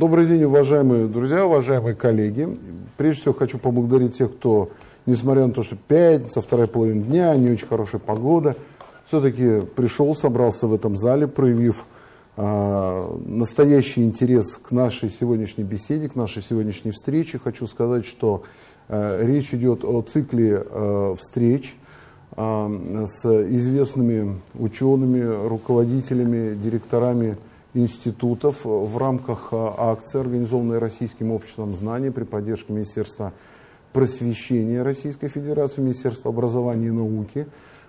Добрый день, уважаемые друзья, уважаемые коллеги. Прежде всего хочу поблагодарить тех, кто, несмотря на то, что пятница, вторая половина дня, не очень хорошая погода, все-таки пришел, собрался в этом зале, проявив э, настоящий интерес к нашей сегодняшней беседе, к нашей сегодняшней встрече. Хочу сказать, что э, речь идет о цикле э, встреч с известными учеными, руководителями, директорами институтов в рамках а, акции, организованной Российским обществом знаний при поддержке Министерства просвещения Российской Федерации, Министерства образования и науки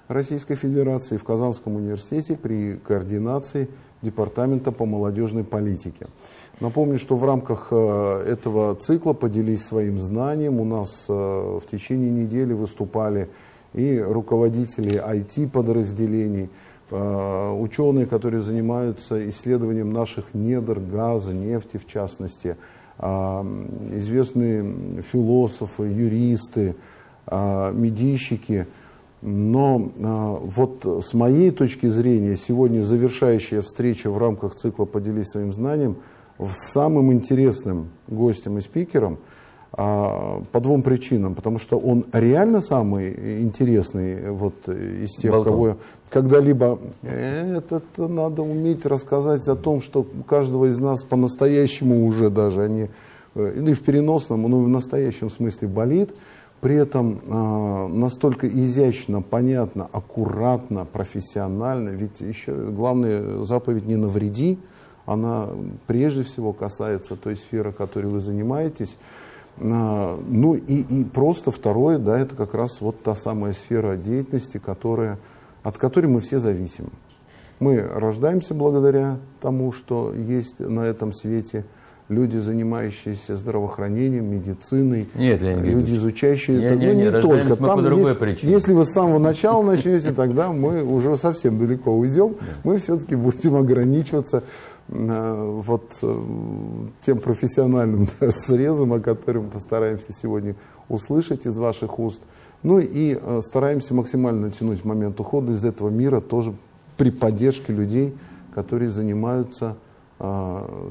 Российской Федерации в Казанском университете при координации Департамента по молодежной политике. Напомню, что в рамках а, этого цикла «Поделись своим знанием» у нас а, в течение недели выступали и руководители IT-подразделений, Э, ученые, которые занимаются исследованием наших недр, газа, нефти в частности, э, известные философы, юристы, э, медийщики. Но вот с моей точки зрения, сегодня завершающая встреча в рамках цикла «Поделись своим знанием» с самым интересным гостем и спикером – по двум причинам. Потому что он реально самый интересный вот, из тех, Болтон. кого когда-либо... Это надо уметь рассказать о том, что у каждого из нас по-настоящему уже даже, они, э, ну и в переносном, но и в настоящем смысле болит. При этом э, настолько изящно, понятно, аккуратно, профессионально. Ведь еще главная заповедь «не навреди», она прежде всего касается той сферы, которой вы занимаетесь. А, ну и, и просто второе, да, это как раз вот та самая сфера деятельности, которая, от которой мы все зависим. Мы рождаемся благодаря тому, что есть на этом свете люди, занимающиеся здравоохранением, медициной, Нет, люди, изучающие не, это. Не, ну, не, не только. Там, по если, если вы с самого начала начнете, тогда мы уже совсем далеко уйдем. Мы все-таки будем ограничиваться Э, вот э, тем профессиональным срезом, о котором постараемся сегодня услышать из ваших уст. Ну и э, стараемся максимально натянуть момент ухода из этого мира тоже при поддержке людей, которые занимаются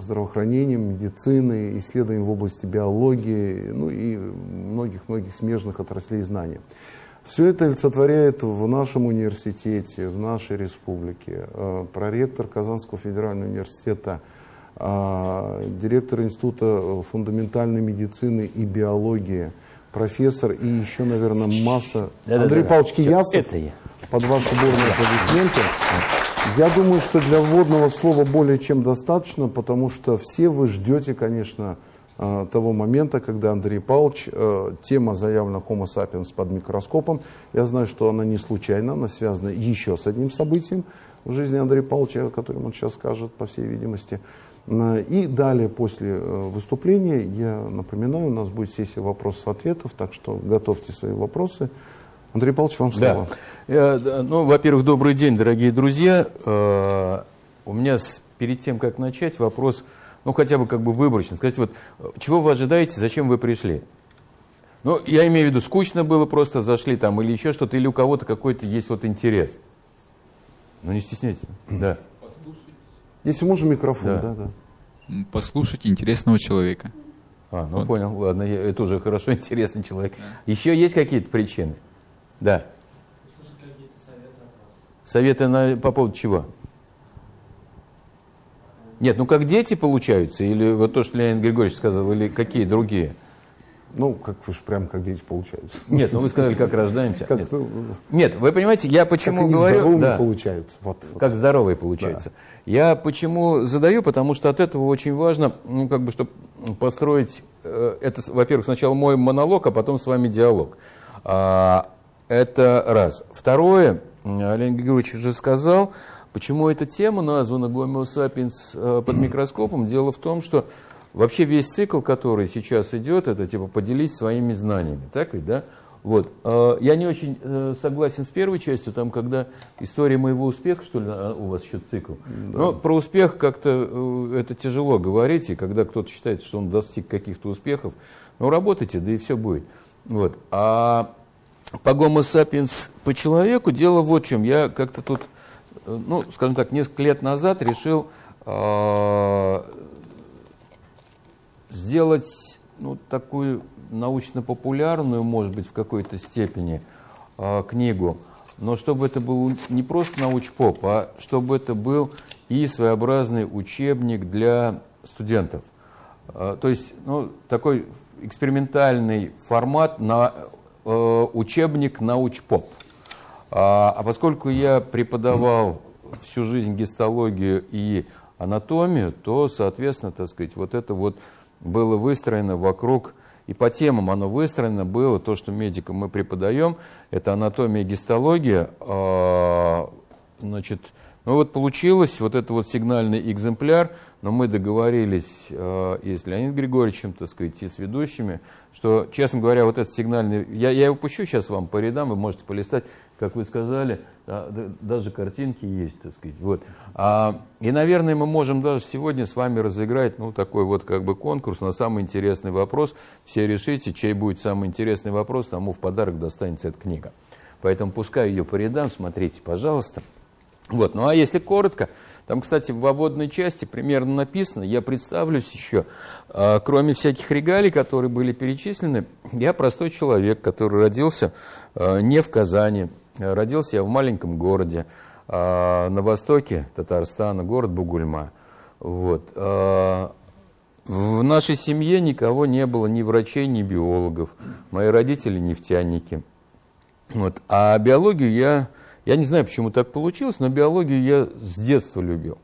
здравоохранением, медициной, исследованием в области биологии, ну и многих-многих смежных отраслей знаний. Все это олицетворяет в нашем университете, в нашей республике. Э, проректор Казанского федерального университета, э, директор Института фундаментальной медицины и биологии, профессор и еще, наверное, масса... Да, Андрей да, Павлович да. Киясов, я. под ваши бурные аплодисменты. Я думаю, что для вводного слова более чем достаточно, потому что все вы ждете, конечно, Э, того момента, когда Андрей Павлович, э, тема заявлена Homo sapiens под микроскопом, я знаю, что она не случайна, она связана еще с одним событием в жизни Андрея Павловича, о котором он сейчас скажет, по всей видимости. Э, и далее, после выступления, я напоминаю, у нас будет сессия вопросов-ответов, так что готовьте свои вопросы. Андрей Павлович, вам слово. Да. Ну, во-первых, добрый день, дорогие друзья. У меня перед тем, как начать, вопрос – ну хотя бы как бы выборочно, скажите, вот чего вы ожидаете, зачем вы пришли? Ну, я имею в виду, скучно было, просто зашли там или еще что-то, или у кого-то какой-то есть вот интерес. Ну, не стесняйтесь. Да. Если можно, микрофон, да, да. да. Послушать интересного человека. А, ну вот. понял, ладно, я, это уже хорошо, интересный человек. Да. Еще есть какие-то причины? Да. Услышать какие-то советы от вас. Советы на, по поводу чего? Нет, ну как дети получаются, или вот то, что Леонид Григорьевич сказал, или какие другие? Ну, как вы же прям как дети получаются. Нет, ну вы сказали, как рождаемся. Как, Нет. Нет, вы понимаете, я почему как говорю... Да, получаются. Вот, как здоровые получаются. Да. Я почему задаю, потому что от этого очень важно, ну, как бы, чтобы построить... Э, это, во-первых, сначала мой монолог, а потом с вами диалог. А, это раз. Второе, Леонид Григорьевич уже сказал, Почему эта тема названа Homo sapiens э, под микроскопом? Дело в том, что вообще весь цикл, который сейчас идет, это типа поделись своими знаниями. Так ведь, да? Вот. Э, я не очень э, согласен с первой частью, там, когда история моего успеха, что ли, а, у вас еще цикл. Да. Но про успех как-то это тяжело говорить, и когда кто-то считает, что он достиг каких-то успехов, ну, работайте, да и все будет. Вот. А по Homo sapiens по человеку дело вот в чем. Я как-то тут ну, скажем так, несколько лет назад решил э, сделать ну, такую научно-популярную, может быть, в какой-то степени э, книгу, но чтобы это был не просто научпоп, а чтобы это был и своеобразный учебник для студентов. Э, то есть ну, такой экспериментальный формат на э, учебник научпоп. А, а поскольку я преподавал всю жизнь гистологию и анатомию, то, соответственно, так сказать, вот это вот было выстроено вокруг, и по темам оно выстроено было, то, что медикам мы преподаем, это анатомия и гистология, а, значит, ну вот получилось вот это вот сигнальный экземпляр, но мы договорились э, и с Леонидом Григорьевичем, так сказать, и с ведущими, что, честно говоря, вот этот сигнальный, я, я его пущу сейчас вам по рядам, вы можете полистать, как вы сказали, да, даже картинки есть, так сказать. Вот. А, и, наверное, мы можем даже сегодня с вами разыграть, ну, такой вот как бы конкурс на самый интересный вопрос. Все решите, чей будет самый интересный вопрос, тому в подарок достанется эта книга. Поэтому пускай ее по рядам, смотрите, пожалуйста. Вот. Ну а если коротко, там, кстати, в вводной части примерно написано, я представлюсь еще, а, кроме всяких регалий, которые были перечислены, я простой человек, который родился а, не в Казани, родился я в маленьком городе а, на востоке Татарстана, город Бугульма. Вот. В нашей семье никого не было, ни врачей, ни биологов. Мои родители нефтяники. Вот. А биологию я я не знаю, почему так получилось, но биологию я с детства любил.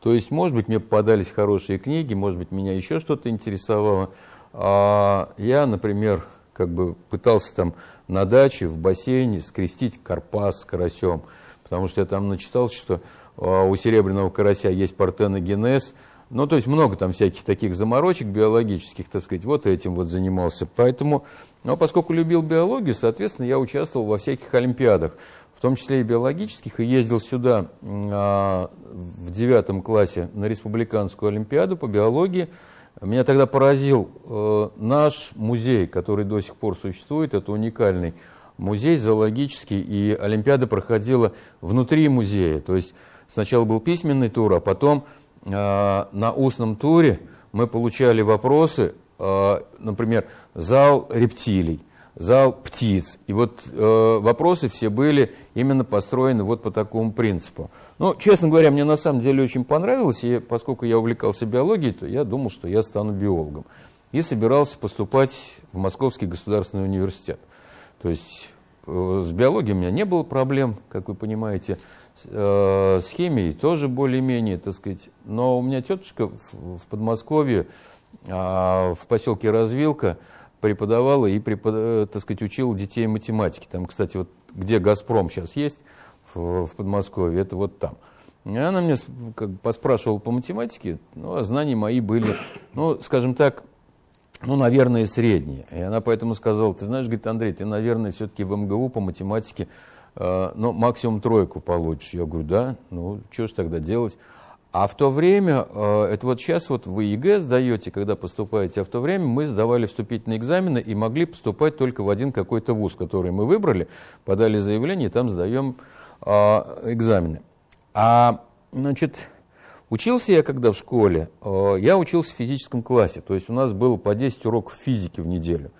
То есть, может быть, мне попадались хорошие книги, может быть, меня еще что-то интересовало. А я, например, как бы пытался там на даче в бассейне скрестить карпас с карасем, потому что я там начитался, что а, у серебряного карася есть партеногенез, ну, то есть много там всяких таких заморочек биологических, так сказать, вот этим вот занимался. Поэтому, ну, поскольку любил биологию, соответственно, я участвовал во всяких олимпиадах в том числе и биологических, и ездил сюда а, в девятом классе на республиканскую олимпиаду по биологии. Меня тогда поразил э, наш музей, который до сих пор существует, это уникальный музей зоологический, и олимпиада проходила внутри музея. То есть сначала был письменный тур, а потом э, на устном туре мы получали вопросы, э, например, зал рептилий зал птиц. И вот э, вопросы все были именно построены вот по такому принципу. Ну, честно говоря, мне на самом деле очень понравилось, и поскольку я увлекался биологией, то я думал, что я стану биологом. И собирался поступать в Московский государственный университет. То есть э, с биологией у меня не было проблем, как вы понимаете, э, с химией тоже более-менее, так сказать. Но у меня тетушка в, в Подмосковье, э, в поселке Развилка, преподавала и, препод... Э, так сказать, учила детей математике. Там, кстати, вот где «Газпром» сейчас есть в, в Подмосковье, это вот там. И она мне как бы поспрашивала по математике, ну, а знания мои были, ну, скажем так, ну, наверное, средние. И она поэтому сказала, ты знаешь, говорит, Андрей, ты, наверное, все-таки в МГУ по математике, э, ну, максимум тройку получишь. Я говорю, да, ну, что ж тогда делать? А в то время, э, это вот сейчас вот вы ЕГЭ сдаете, когда поступаете, а в то время мы сдавали вступительные экзамены и могли поступать только в один какой-то вуз, который мы выбрали, подали заявление, и там сдаем а, экзамены. А, значит, учился я когда в школе, э, я учился в физическом классе, то есть у нас было по 10 уроков физики в неделю.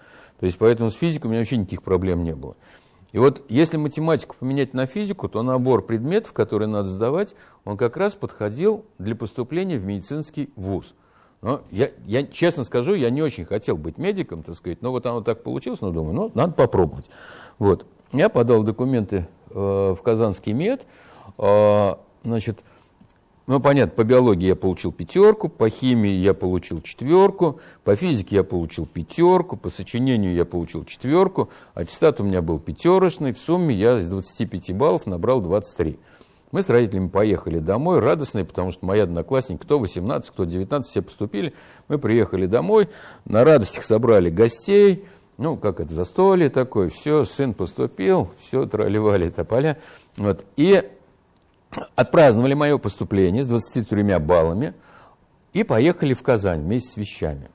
То есть поэтому с физикой у меня вообще никаких проблем не было. И вот если математику поменять на физику, то набор предметов, которые надо сдавать, он как раз подходил для поступления в медицинский вуз. Но я, я честно скажу, я не очень хотел быть медиком, так сказать, но вот оно так получилось, но думаю, ну, надо попробовать. Вот. Я подал документы э, в Казанский мед, э, значит, ну, понятно, по биологии я получил пятерку, по химии я получил четверку, по физике я получил пятерку, по сочинению я получил четверку, аттестат у меня был пятерочный, в сумме я из 25 баллов набрал 23. Мы с родителями поехали домой, радостные, потому что мои одноклассники, кто 18, кто 19, все поступили. Мы приехали домой, на радостях собрали гостей, ну, как это, застолье такое, все, сын поступил, все, тролливали тополя. Вот. И отпраздновали мое поступление с 23 баллами и поехали в Казань вместе с вещами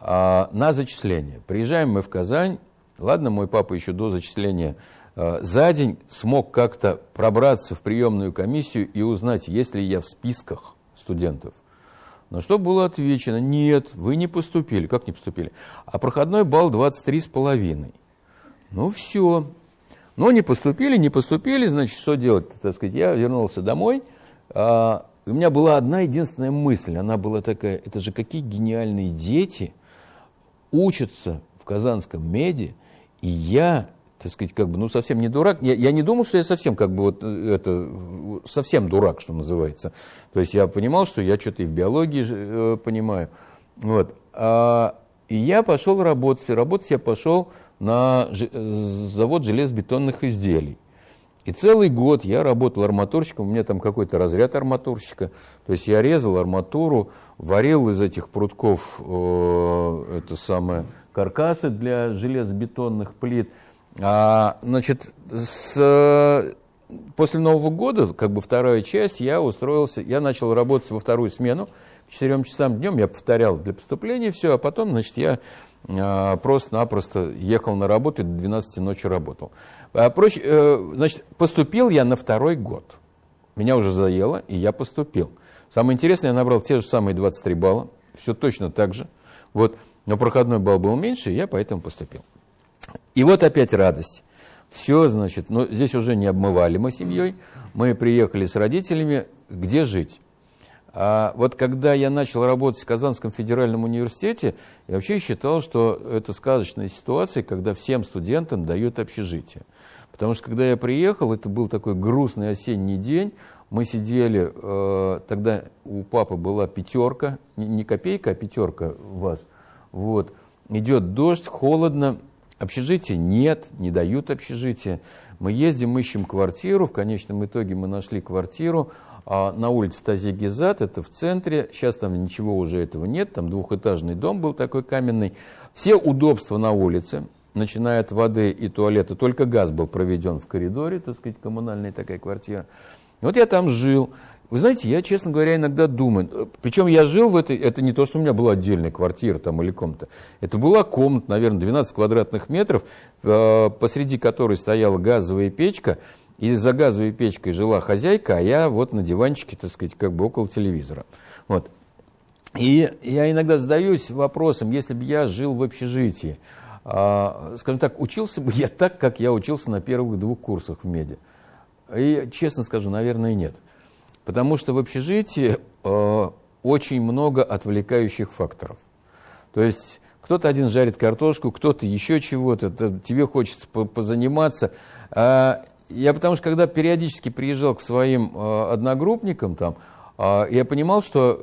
а, на зачисление. Приезжаем мы в Казань. Ладно, мой папа еще до зачисления а, за день смог как-то пробраться в приемную комиссию и узнать, есть ли я в списках студентов. На что было отвечено, нет, вы не поступили. Как не поступили? А проходной балл 23,5. Ну все. Но не поступили, не поступили, значит, что делать? Так сказать, я вернулся домой, а, у меня была одна единственная мысль, она была такая, это же какие гениальные дети учатся в Казанском меди, и я, так сказать, как бы, ну, совсем не дурак, я, я не думал, что я совсем, как бы, вот э, это, совсем дурак, что называется. То есть я понимал, что я что-то и в биологии э, понимаю. Вот. А, и я пошел работать, работать я пошел на завод железобетонных изделий. И целый год я работал арматурщиком, у меня там какой-то разряд арматурщика. То есть я резал арматуру, варил из этих прутков э, это самое, каркасы для железобетонных плит. А, значит, с, после Нового года, как бы вторая часть, я устроился, я начал работать во вторую смену. К четырем часам днем я повторял для поступления все, а потом, значит, я просто-напросто ехал на работу и до 12 ночи работал. А, проще, э, значит, поступил я на второй год. Меня уже заело, и я поступил. Самое интересное, я набрал те же самые 23 балла, все точно так же. Вот, но проходной балл был меньше, и я поэтому поступил. И вот опять радость. Все, значит, но здесь уже не обмывали мы семьей. Мы приехали с родителями, где жить. А вот когда я начал работать в Казанском федеральном университете, я вообще считал, что это сказочная ситуация, когда всем студентам дают общежитие. Потому что когда я приехал, это был такой грустный осенний день, мы сидели, э, тогда у папы была пятерка, не, копейка, а пятерка у вас. Вот. Идет дождь, холодно, общежития нет, не дают общежития. Мы ездим, ищем квартиру, в конечном итоге мы нашли квартиру, а на улице Тазегизат, это в центре, сейчас там ничего уже этого нет, там двухэтажный дом был такой каменный. Все удобства на улице, начиная от воды и туалета, только газ был проведен в коридоре, так сказать, коммунальная такая квартира. И вот я там жил. Вы знаете, я, честно говоря, иногда думаю, причем я жил в этой, это не то, что у меня была отдельная квартира там или комната, это была комната, наверное, 12 квадратных метров, э, посреди которой стояла газовая печка, и за газовой печкой жила хозяйка, а я вот на диванчике, так сказать, как бы около телевизора. Вот. И я иногда задаюсь вопросом, если бы я жил в общежитии, а, скажем так, учился бы я так, как я учился на первых двух курсах в меди? И честно скажу, наверное, нет. Потому что в общежитии э, очень много отвлекающих факторов. То есть кто-то один жарит картошку, кто-то еще чего-то, тебе хочется позаниматься. А я потому что когда периодически приезжал к своим э, одногруппникам там, э, я понимал, что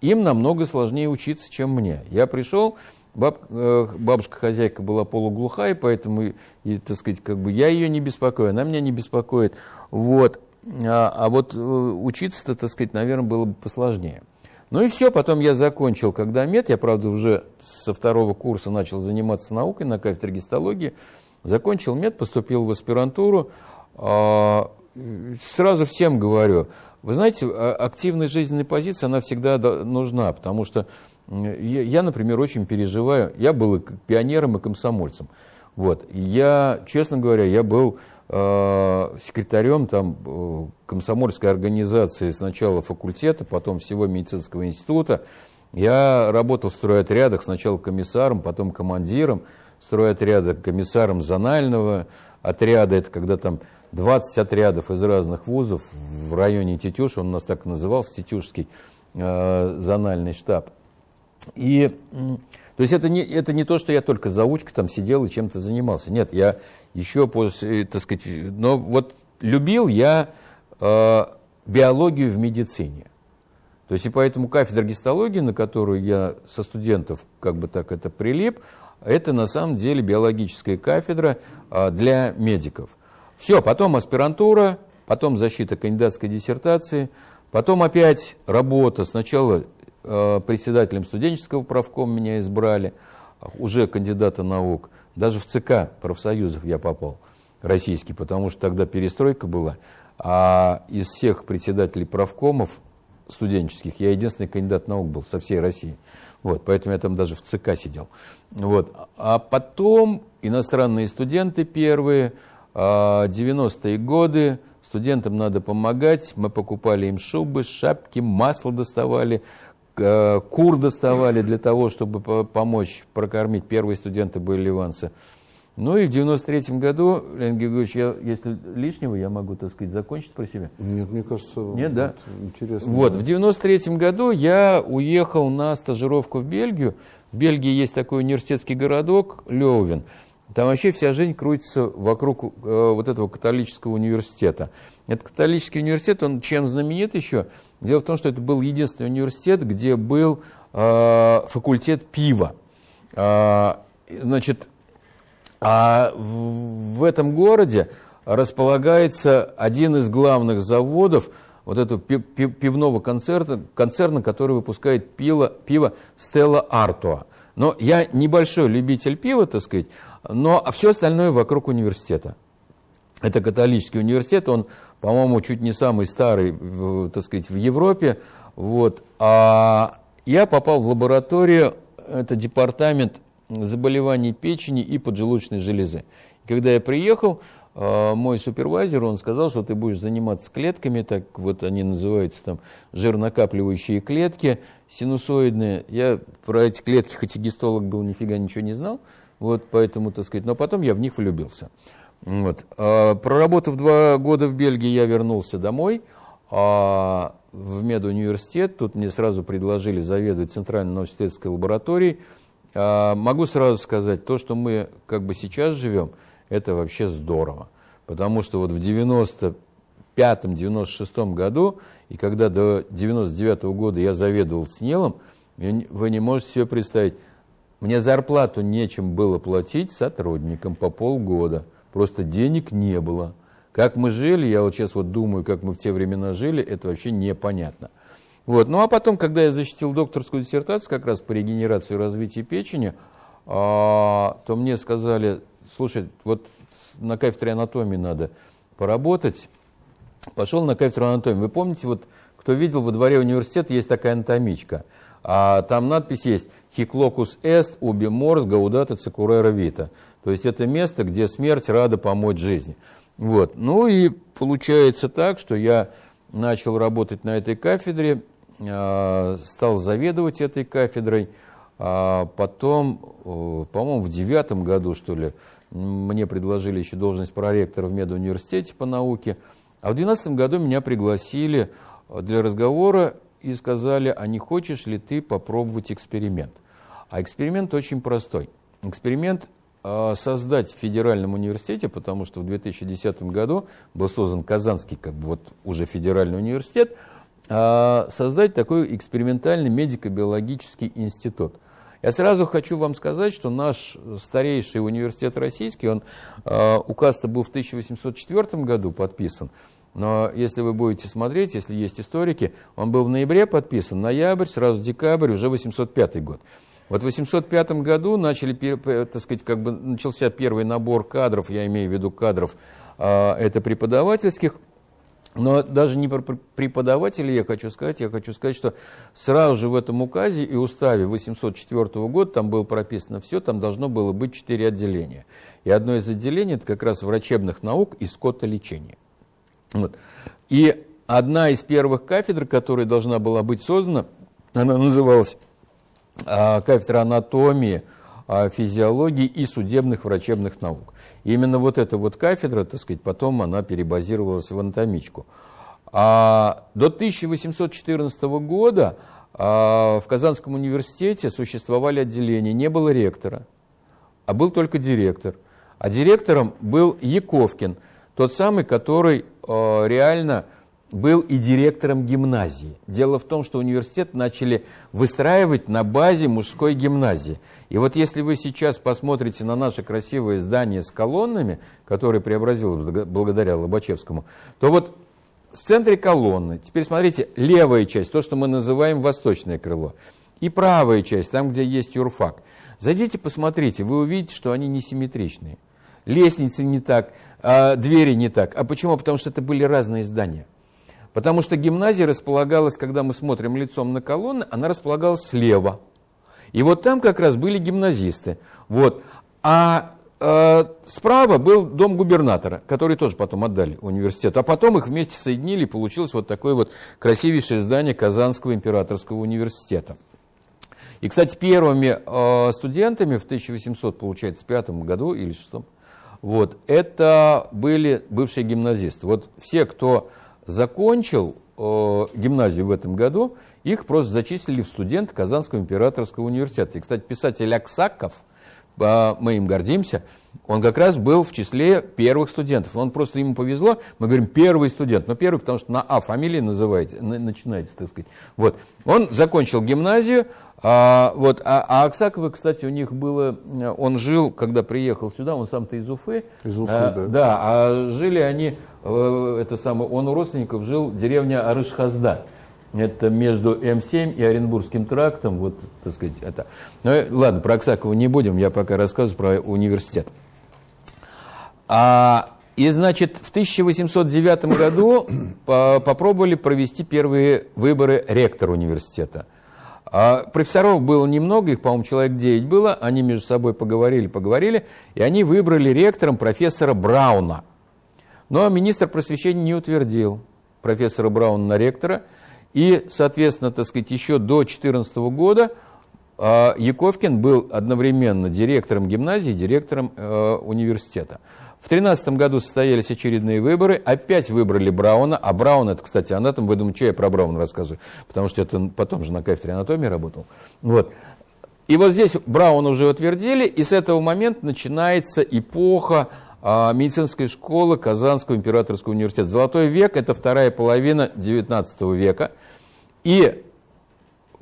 им намного сложнее учиться, чем мне. Я пришел, баб, э, бабушка-хозяйка была полуглухая, поэтому, и, так сказать, как бы я ее не беспокою, она меня не беспокоит. Вот. А, а вот э, учиться-то, так сказать, наверное, было бы посложнее. Ну и все, потом я закончил, когда мед, я, правда, уже со второго курса начал заниматься наукой на кафедре гистологии, закончил мед, поступил в аспирантуру, сразу всем говорю, вы знаете, а, активная жизненная позиция, она всегда нужна, потому что я, например, очень переживаю, я был пионером, и комсомольцем. Вот. Я, честно говоря, я был э, секретарем там, э, комсомольской организации сначала факультета, потом всего медицинского института. Я работал в стройотрядах, сначала комиссаром, потом командиром стройотряда, комиссаром зонального отряда. Это когда там 20 отрядов из разных вузов в районе Тетюш, он у нас так назывался, Тетюшский э, зональный штаб. И, то есть это не, это не то, что я только заучка там сидел и чем-то занимался. Нет, я еще после, так сказать, но вот любил я э, биологию в медицине. То есть и поэтому кафедра гистологии, на которую я со студентов как бы так это прилип, это на самом деле биологическая кафедра э, для медиков. Все, потом аспирантура, потом защита кандидатской диссертации, потом опять работа. Сначала э, председателем студенческого правкома меня избрали, уже кандидата наук. Даже в ЦК профсоюзов я попал, российский, потому что тогда перестройка была. А из всех председателей правкомов студенческих я единственный кандидат наук был со всей России. Вот, поэтому я там даже в ЦК сидел. Вот. А потом иностранные студенты первые – 90-е а, годы, студентам надо помогать, мы покупали им шубы, шапки, масло доставали, э, кур доставали для того, чтобы по- помочь прокормить. Первые студенты были ливанцы. Ну и в 93 году, Леонид Григорьевич, я, если лишнего, я могу, так сказать, закончить про себя. Нет, мне кажется, Нет, да? интересно. Вот, в 93 году я уехал на стажировку в Бельгию. В Бельгии есть такой университетский городок Леувен. Там вообще вся жизнь крутится вокруг э, вот этого католического университета. Этот католический университет, он чем знаменит еще? Дело в том, что это был единственный университет, где был э, факультет пива. А, значит, а в этом городе располагается один из главных заводов вот этого пи- пи- пивного концерта, концерна, который выпускает пиво, пиво Stella Artois. Но я небольшой любитель пива, так сказать, но все остальное вокруг университета. Это католический университет, он, по-моему, чуть не самый старый, так сказать, в Европе. Вот. А я попал в лабораторию, это департамент заболеваний печени и поджелудочной железы. Когда я приехал, э, мой супервайзер, он сказал, что ты будешь заниматься клетками, так вот они называются там жирнокапливающие клетки синусоидные. Я про эти клетки, хоть и гистолог был, нифига ничего не знал, вот поэтому, так сказать, но потом я в них влюбился. Вот. А, Проработав два года в Бельгии, я вернулся домой а, в медуниверситет. Тут мне сразу предложили заведовать Центральной научно-исследовательской лабораторией. А, Могу сразу сказать, то, что мы как бы сейчас живем, это вообще здорово. Потому что вот в 95-96 году, и когда до 99 года я заведовал СНЕЛом, вы не можете себе представить, мне зарплату нечем было платить сотрудникам по полгода. Просто денег не было. Как мы жили, я вот сейчас вот думаю, как мы в те времена жили, это вообще непонятно. Вот. Ну а потом, когда я защитил докторскую диссертацию как раз по регенерации и развитию печени, а, то мне сказали, слушай, вот на кафедре анатомии надо поработать. Пошел на кафедру анатомии. Вы помните, вот кто видел, во дворе университета есть такая анатомичка. А там надпись есть «Хиклокус эст уби морс гаудата цикурера вита». То есть это место, где смерть рада помочь жизни. Вот. Ну и получается так, что я начал работать на этой кафедре, а, стал заведовать этой кафедрой. А потом, э, по-моему, в девятом году, что ли, мне предложили еще должность проректора в медуниверситете по науке. А в двенадцатом году меня пригласили для разговора и сказали, а не хочешь ли ты попробовать эксперимент? А эксперимент очень простой. Эксперимент э, создать в федеральном университете, потому что в 2010 году был создан Казанский, как бы вот уже федеральный университет, э, создать такой экспериментальный медико-биологический институт. Я сразу хочу вам сказать, что наш старейший университет российский, он, э, указ-то был в 1804 году подписан, но если вы будете смотреть, если есть историки, он был в ноябре подписан, ноябрь, сразу декабрь, уже 805 год. Вот в 805 году начали, так сказать, как бы начался первый набор кадров, я имею в виду кадров, э, это преподавательских, но даже не про преподавателей я хочу сказать, я хочу сказать, что сразу же в этом указе и уставе 804 года там было прописано все, там должно было быть четыре отделения. И одно из отделений это как раз врачебных наук и скотолечения. Вот. И одна из первых кафедр, которая должна была быть создана, она называлась а, кафедра анатомии, а, физиологии и судебных врачебных наук. Именно вот эта вот кафедра, так сказать, потом она перебазировалась в анатомичку. А до 1814 года а, в Казанском университете существовали отделения, не было ректора, а был только директор. А директором был Яковкин, тот самый, который реально был и директором гимназии. Дело в том, что университет начали выстраивать на базе мужской гимназии. И вот если вы сейчас посмотрите на наше красивое здание с колоннами, которое преобразилось благодаря Лобачевскому, то вот в центре колонны, теперь смотрите, левая часть, то, что мы называем восточное крыло, и правая часть, там, где есть юрфак. Зайдите, посмотрите, вы увидите, что они несимметричные. Лестницы не так, а двери не так. А почему? Потому что это были разные здания. Потому что гимназия располагалась, когда мы смотрим лицом на колонны, она располагалась слева. И вот там как раз были гимназисты. Вот. А э, справа был дом губернатора, который тоже потом отдали университету. А потом их вместе соединили, и получилось вот такое вот красивейшее здание Казанского императорского университета. И, кстати, первыми э, студентами в 1800, получается, пятом году или шестом, вот, это были бывшие гимназисты. Вот все, кто закончил э, гимназию в этом году, их просто зачислили в студент Казанского императорского университета. И, кстати, писатель Аксаков, мы им гордимся, он как раз был в числе первых студентов. Он просто ему повезло, мы говорим первый студент, но первый, потому что на А фамилии называете, начинаете, так сказать. Вот. Он закончил гимназию, а, вот, а, а Аксаковы, кстати, у них было, он жил, когда приехал сюда, он сам-то из Уфы. Из Уфы, а, да. Да, а жили они, э, это самое, он у родственников жил в деревне Арышхазда. Это между М7 и Оренбургским трактом, вот, так сказать, это. Ну, ладно, про Аксакова не будем, я пока рассказываю про университет. А, и, значит, в 1809 году попробовали провести первые выборы ректора университета. А профессоров было немного, их, по-моему, человек 9 было, они между собой поговорили, поговорили, и они выбрали ректором профессора Брауна. Но министр просвещения не утвердил профессора Брауна на ректора, и, соответственно, так сказать, еще до 2014 года а, Яковкин был одновременно директором гимназии директором э, университета. В 2013 году состоялись очередные выборы, опять выбрали Брауна, а Браун, это, кстати, анатом, вы думаете, что я про Брауна рассказываю, потому что это потом же на кафедре анатомии работал. Вот. И вот здесь Брауна уже утвердили, и с этого момента начинается эпоха а, медицинской школы Казанского императорского университета. Золотой век – это вторая половина XIX века. И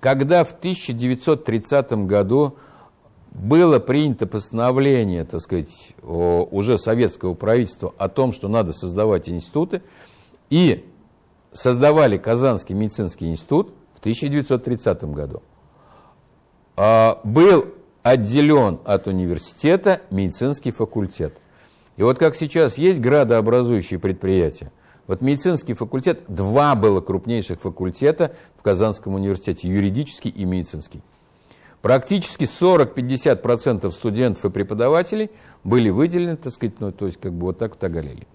когда в 1930 году было принято постановление, так сказать, уже советского правительства о том, что надо создавать институты, и создавали Казанский медицинский институт в 1930 году. А, был отделен от университета медицинский факультет. И вот как сейчас есть градообразующие предприятия, вот медицинский факультет, два было крупнейших факультета в Казанском университете, юридический и медицинский. Практически 40-50% студентов и преподавателей были выделены, так сказать, ну, то есть как бы вот так вот оголели.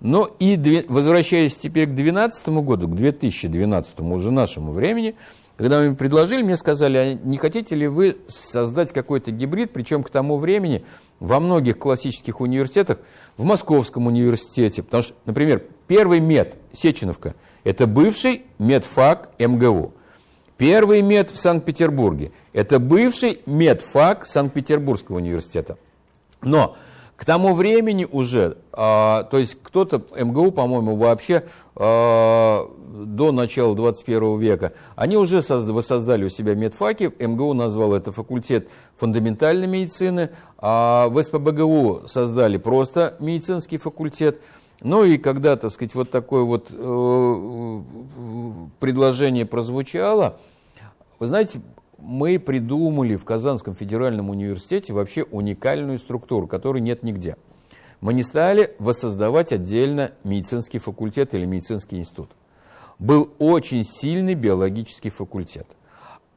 Но и возвращаясь теперь к 2012 году, к 2012 уже нашему времени, когда мы им предложили, мне сказали, а не хотите ли вы создать какой-то гибрид, причем к тому времени во многих классических университетах, в Московском университете, потому что, например, первый мед, Сеченовка, это бывший медфак МГУ. Первый мед в Санкт-Петербурге – это бывший медфак Санкт-Петербургского университета. Но к тому времени уже, а, то есть кто-то, МГУ, по-моему, вообще а, до начала 21 века, они уже воссоздали у себя медфаки, МГУ назвал это факультет фундаментальной медицины, а в СПБГУ создали просто медицинский факультет – ну и когда, так сказать, вот такое вот э, предложение прозвучало, вы знаете, мы придумали в Казанском федеральном университете вообще уникальную структуру, которой нет нигде. Мы не стали воссоздавать отдельно медицинский факультет или медицинский институт. Был очень сильный биологический факультет.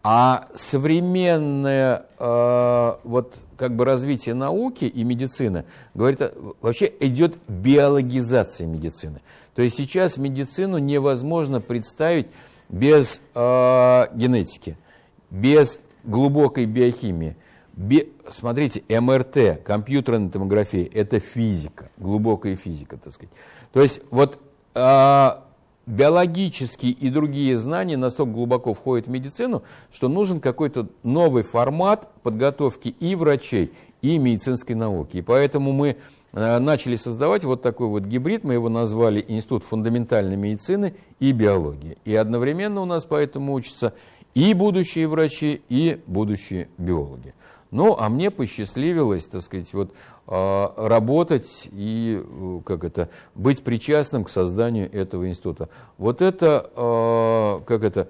А современное э, вот как бы развитие науки и медицины говорит, вообще идет биологизация медицины. То есть сейчас медицину невозможно представить без э, генетики, без глубокой биохимии. Бе, смотрите, МРТ, компьютерная томография, это физика, глубокая физика, так сказать. То есть вот э, биологические и другие знания настолько глубоко входят в медицину, что нужен какой-то новый формат подготовки и врачей, и медицинской науки. И поэтому мы э, начали создавать вот такой вот гибрид, мы его назвали Институт фундаментальной медицины и биологии. И одновременно у нас поэтому учатся и будущие врачи, и будущие биологи. Ну, а мне посчастливилось, так сказать, вот а, работать и э, как это, быть причастным к созданию этого института. Вот это, а, как это,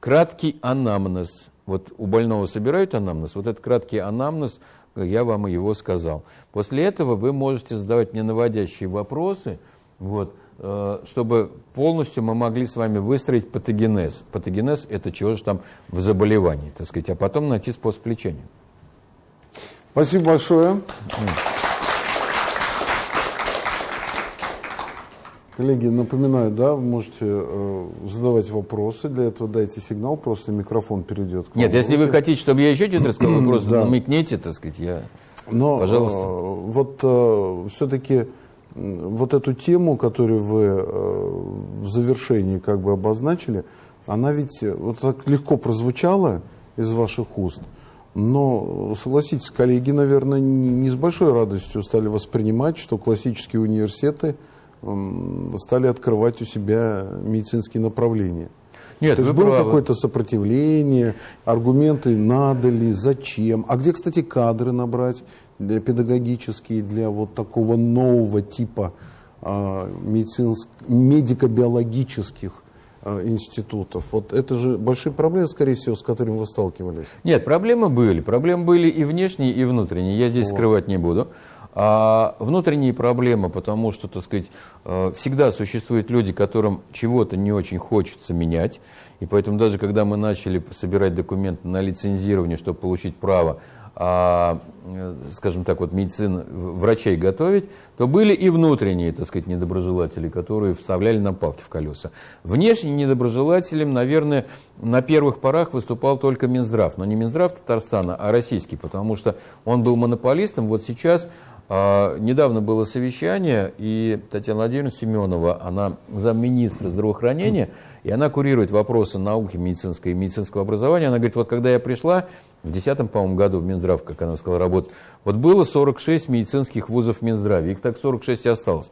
краткий анамнез. Вот у больного собирают анамнез, вот этот краткий анамнез, я вам его сказал. После этого вы можете задавать мне наводящие вопросы, вот, Э, чтобы полностью мы могли с вами выстроить патогенез. Патогенез – это чего же там в заболевании, так сказать, а потом найти способ лечения. Спасибо большое. Коллеги, напоминаю, да, вы можете э, задавать вопросы. Для этого дайте сигнал, просто микрофон перейдет к вам. Нет, если вы хотите, чтобы я еще что-то рассказал, вы просто да. намекните, так сказать, я... Но, э, Пожалуйста. Э, вот э, все-таки вот эту тему, которую вы э, в завершении как бы обозначили, она ведь э, вот так легко прозвучала из ваших уст. Но, э, согласитесь, коллеги, наверное, не с большой радостью стали воспринимать, что классические университеты стали открывать у себя медицинские направления. Нет, То есть было правы. какое-то сопротивление, аргументы надо ли, зачем. А где, кстати, кадры набрать для педагогические, для вот такого нового типа а, медицинск- медико-биологических а, институтов? Вот это же большие проблемы, скорее всего, с которыми вы сталкивались. Нет, проблемы были. Проблемы были и внешние, и внутренние. Я здесь скрывать не буду. А внутренние проблемы, потому что, так сказать, э, всегда существуют люди, которым чего-то не очень хочется менять. И поэтому даже когда мы начали собирать документы на лицензирование, чтобы получить право, а, э, скажем так, вот медицин, врачей готовить, то были и внутренние, так сказать, недоброжелатели, которые вставляли нам палки в колеса. Внешним недоброжелателем, наверное, на первых порах выступал только Минздрав. Но не Минздрав Татарстана, а российский, потому что он был монополистом. Вот сейчас а, недавно было совещание, и Татьяна Владимировна Семенова, она замминистра здравоохранения, и она курирует вопросы науки медицинской и медицинского образования. Она говорит, вот когда я пришла в 2010, по-моему, году в Минздрав, как она сказала, работать, вот было 46 медицинских вузов в Минздраве, их так 46 и осталось.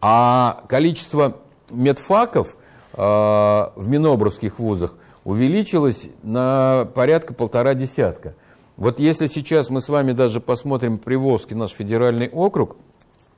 А количество медфаков а, в минобровских вузах увеличилось на порядка полтора десятка. Вот если сейчас мы с вами даже посмотрим Приволжский наш федеральный округ,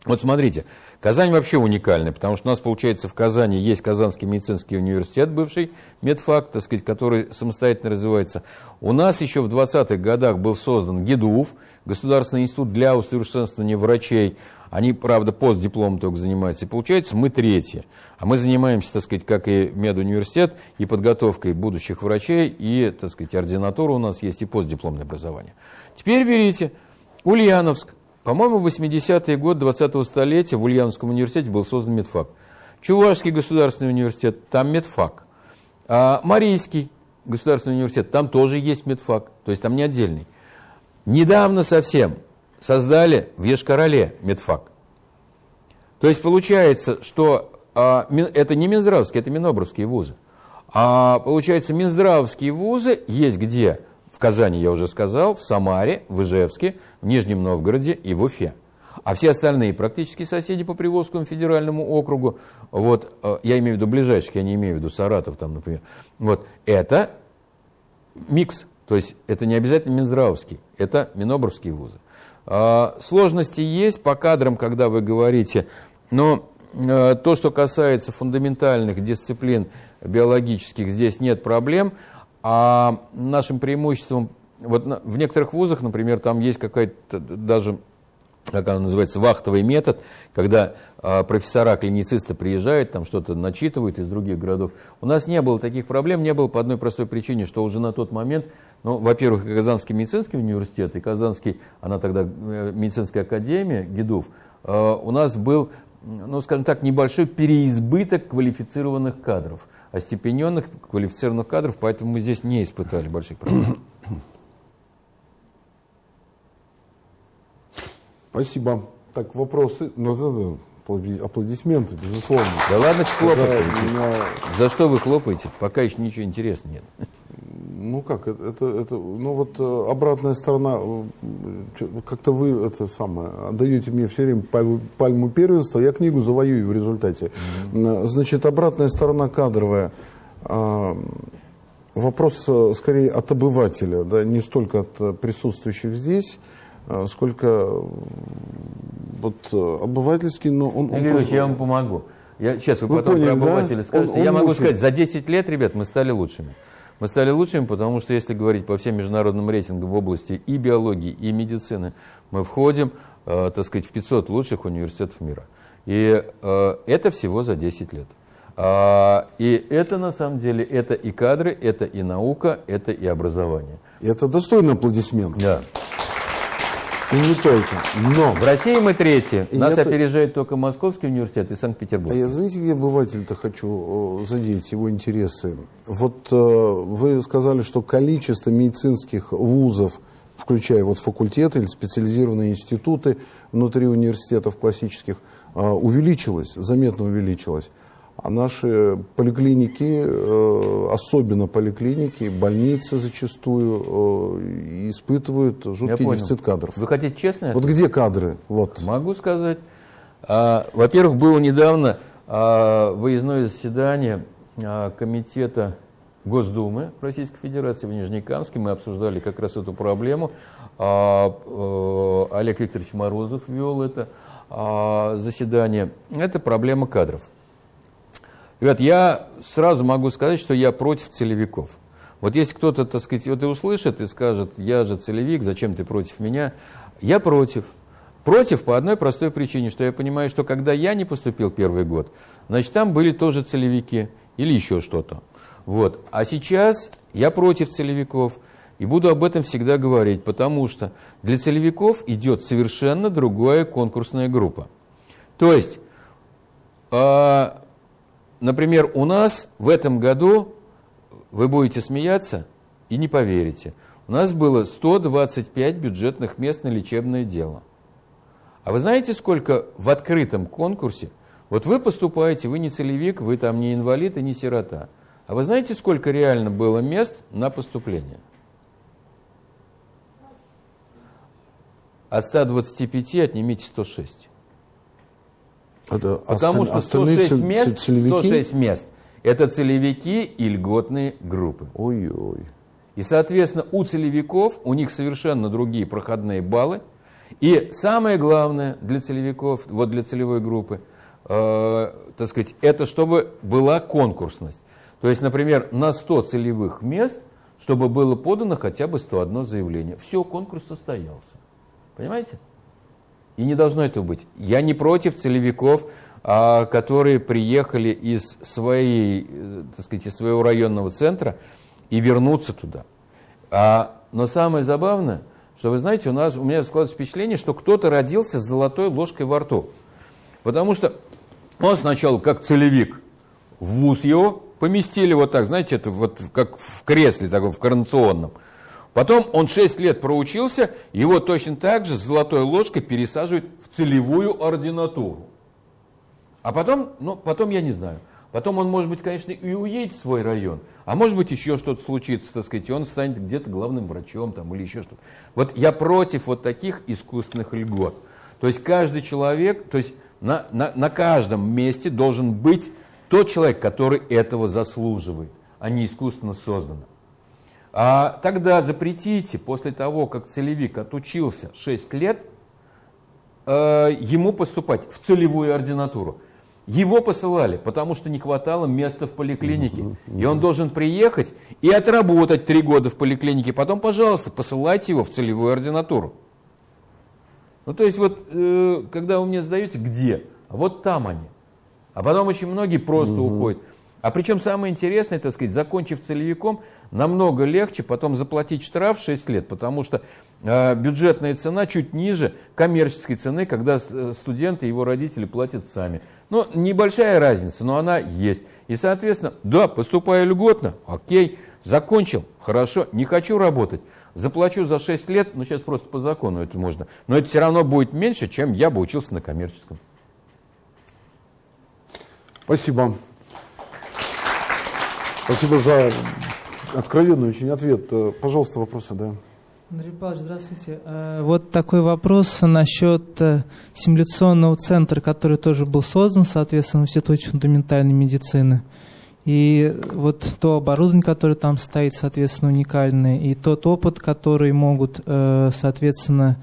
вот смотрите, Казань вообще уникальная, потому что у нас, получается, в Казани есть Казанский медицинский университет, бывший медфак, так сказать, который самостоятельно развивается. У нас еще в 20-х годах был создан ГИДУФ, Государственный институт для усовершенствования врачей. Они, правда, постдиплом только занимаются. И получается, мы третьи. А мы занимаемся, так сказать, как и медуниверситет, и подготовкой будущих врачей, и, так сказать, ординатура у нас есть, и постдипломное образование. Теперь берите Ульяновск. По-моему, в 80-е годы 20-го столетия в Ульяновском университете был создан медфак. Чувашский государственный университет, там медфак. А Марийский государственный университет, там тоже есть медфак, то есть там не отдельный. Недавно совсем создали в Ешкарале медфак. То есть получается, что а, это не Минздравские, это Минобровские вузы. А получается, Минздравские вузы есть где? Казани, я уже сказал, в Самаре, в Ижевске, в Нижнем Новгороде и в Уфе. А все остальные практически соседи по Приволжскому федеральному округу, вот, э, я имею в виду ближайших, я не имею в виду Саратов, там, например, вот, это микс. То есть это не обязательно Минздравовский, это Минобровские вузы. А, Сложности есть по кадрам, когда вы говорите, но э, то, что касается фундаментальных дисциплин биологических, здесь нет проблем. А нашим преимуществом, вот в некоторых вузах, например, там есть какая-то даже как она называется, вахтовый метод, когда а, профессора, клиницисты приезжают, там что-то начитывают из других городов. У нас не было таких проблем, не было по одной простой причине, что уже на тот момент, ну, во-первых, Казанский медицинский университет, и Казанский, она тогда э, медицинская академия, ГИДУФ, э, у нас был, ну, скажем так, небольшой переизбыток квалифицированных кадров, остепененных квалифицированных кадров, поэтому мы здесь не испытали больших проблем. Спасибо. Так, вопросы? Ну, аплодисменты, безусловно. Да ладно, хлопать. Меня- За что вы хлопаете? Пока еще ничего интересного нет. Ну как, это, это, ну вот э, обратная сторона, э, чё- как-то вы это самое, отдаете мне все время пальму, пальму первенства, я книгу завоюю в результате. М, Значит, обратная сторона кадровая. А, Вопрос скорее от обывателя, да, не столько от присутствующих здесь, сколько вот обывательский, но он, он просто- я вам помогу. Я, сейчас вы, Вы потом поняли, про да? обывателя скажете. Он- он я могу мучает. сказать, за 10 лет, ребят, мы стали лучшими. Мы стали лучшими, потому что если говорить по всем международным рейтингам в области и биологии, и медицины, мы входим, э, так сказать, в 500 лучших университетов мира. И э, это всего за 10 лет. А, и это на самом деле, это и кадры, это и наука, это и образование. Это достойный аплодисмент. Да. И не только. Но В России мы третьи. И Нас это- опережает только Московский университет и А Санкт-Петербург. я, знаете, где обыватель-то хочу э, задеть его интересы? Вот э, вы сказали, что количество медицинских вузов, включая вот факультеты или специализированные институты внутри университетов классических, э, увеличилось, заметно увеличилось. А наши поликлиники, э, особенно поликлиники, больницы зачастую э, испытывают жуткий дефицит кадров. Вы хотите честно? Вот где кадры? Вот. Могу сказать. А, Во-первых, было недавно а, выездное заседание а, комитета Госдумы Российской Федерации в Нижнекамске. Мы обсуждали как раз эту проблему. Э, Олег Викторович Морозов вел это заседание. Это проблема кадров. Ребят, я сразу могу сказать, что я против целевиков. Вот если кто-то, так сказать, вот и услышит и скажет, я же целевик, зачем ты против меня? Я против. Против по одной простой причине, что я понимаю, что когда я не поступил первый год, значит, там были тоже целевики или еще что-то. Вот. А сейчас я против целевиков и буду об этом всегда говорить, потому что для целевиков идет совершенно другая конкурсная группа. То есть, а, Например, у нас в этом году, вы будете смеяться и не поверите, у нас было 125 бюджетных мест на лечебное дело. А вы знаете, сколько в открытом конкурсе? Вот вы поступаете, вы не целевик, вы там не инвалид и не сирота. А вы знаете, сколько реально было мест на поступление? От 125 отнимите 106. Это Потому осталь- что остальные 106 цел- мест, целевики? 106 мест – это целевики и льготные группы. Ой-ой. И, соответственно, у целевиков, у них совершенно другие проходные баллы. И самое главное для целевиков, вот для целевой группы, э, так сказать, это чтобы была конкурсность. То есть, например, на 100 целевых мест, чтобы было подано хотя бы 101 заявление. Все, конкурс состоялся. Понимаете? И не должно этого быть. Я не против целевиков, а, которые приехали из, своей, э, так сказать, из своего районного центра и вернуться туда. А, но самое забавное, что вы знаете, у нас у меня складывается впечатление, что кто-то родился с золотой ложкой во рту. Потому что он сначала как целевик в вуз его поместили вот так, знаете, это вот как в кресле таком, в коронационном. Потом он 6 лет проучился, его точно так же с золотой ложкой пересаживают в целевую ординатуру. А потом, ну, потом я не знаю. Потом он, может быть, конечно, и уедет в свой район, а может быть, еще что-то случится, так сказать, и он станет где-то главным врачом там, или еще что-то. Вот я против вот таких искусственных льгот. То есть каждый человек, то есть на, на, на каждом месте должен быть тот человек, который этого заслуживает, а не искусственно создано. А тогда запретите, после того, как целевик отучился 6 лет, э, ему поступать в целевую ординатуру. Его посылали, потому что не хватало места в поликлинике. И он должен приехать и отработать три года в поликлинике. Потом, пожалуйста, посылайте его в целевую ординатуру. Ну, то есть, вот, э, когда вы мне задаете, где? Вот там они. А потом очень многие просто уходят. А причем самое интересное, так сказать, закончив целевиком, намного легче потом заплатить штраф 6 лет, потому что э, бюджетная цена чуть ниже коммерческой цены, когда э, студенты и его родители платят сами. Ну, небольшая разница, но она есть. И, соответственно, да, поступаю льготно, окей, закончил, хорошо, не хочу работать, заплачу за 6 лет, ну, сейчас просто по закону это можно, но это все равно будет меньше, чем я бы учился на коммерческом. Спасибо. Спасибо за откровенный очень ответ. Э, Пожалуйста, вопросы, да. Андрей Павлович, здравствуйте. Э, Вот такой вопрос насчет э, симуляционного центра, который тоже был создан, соответственно, в Институте фундаментальной медицины. И вот то оборудование, которое там стоит, соответственно, уникальное, и тот опыт, который могут, соответственно,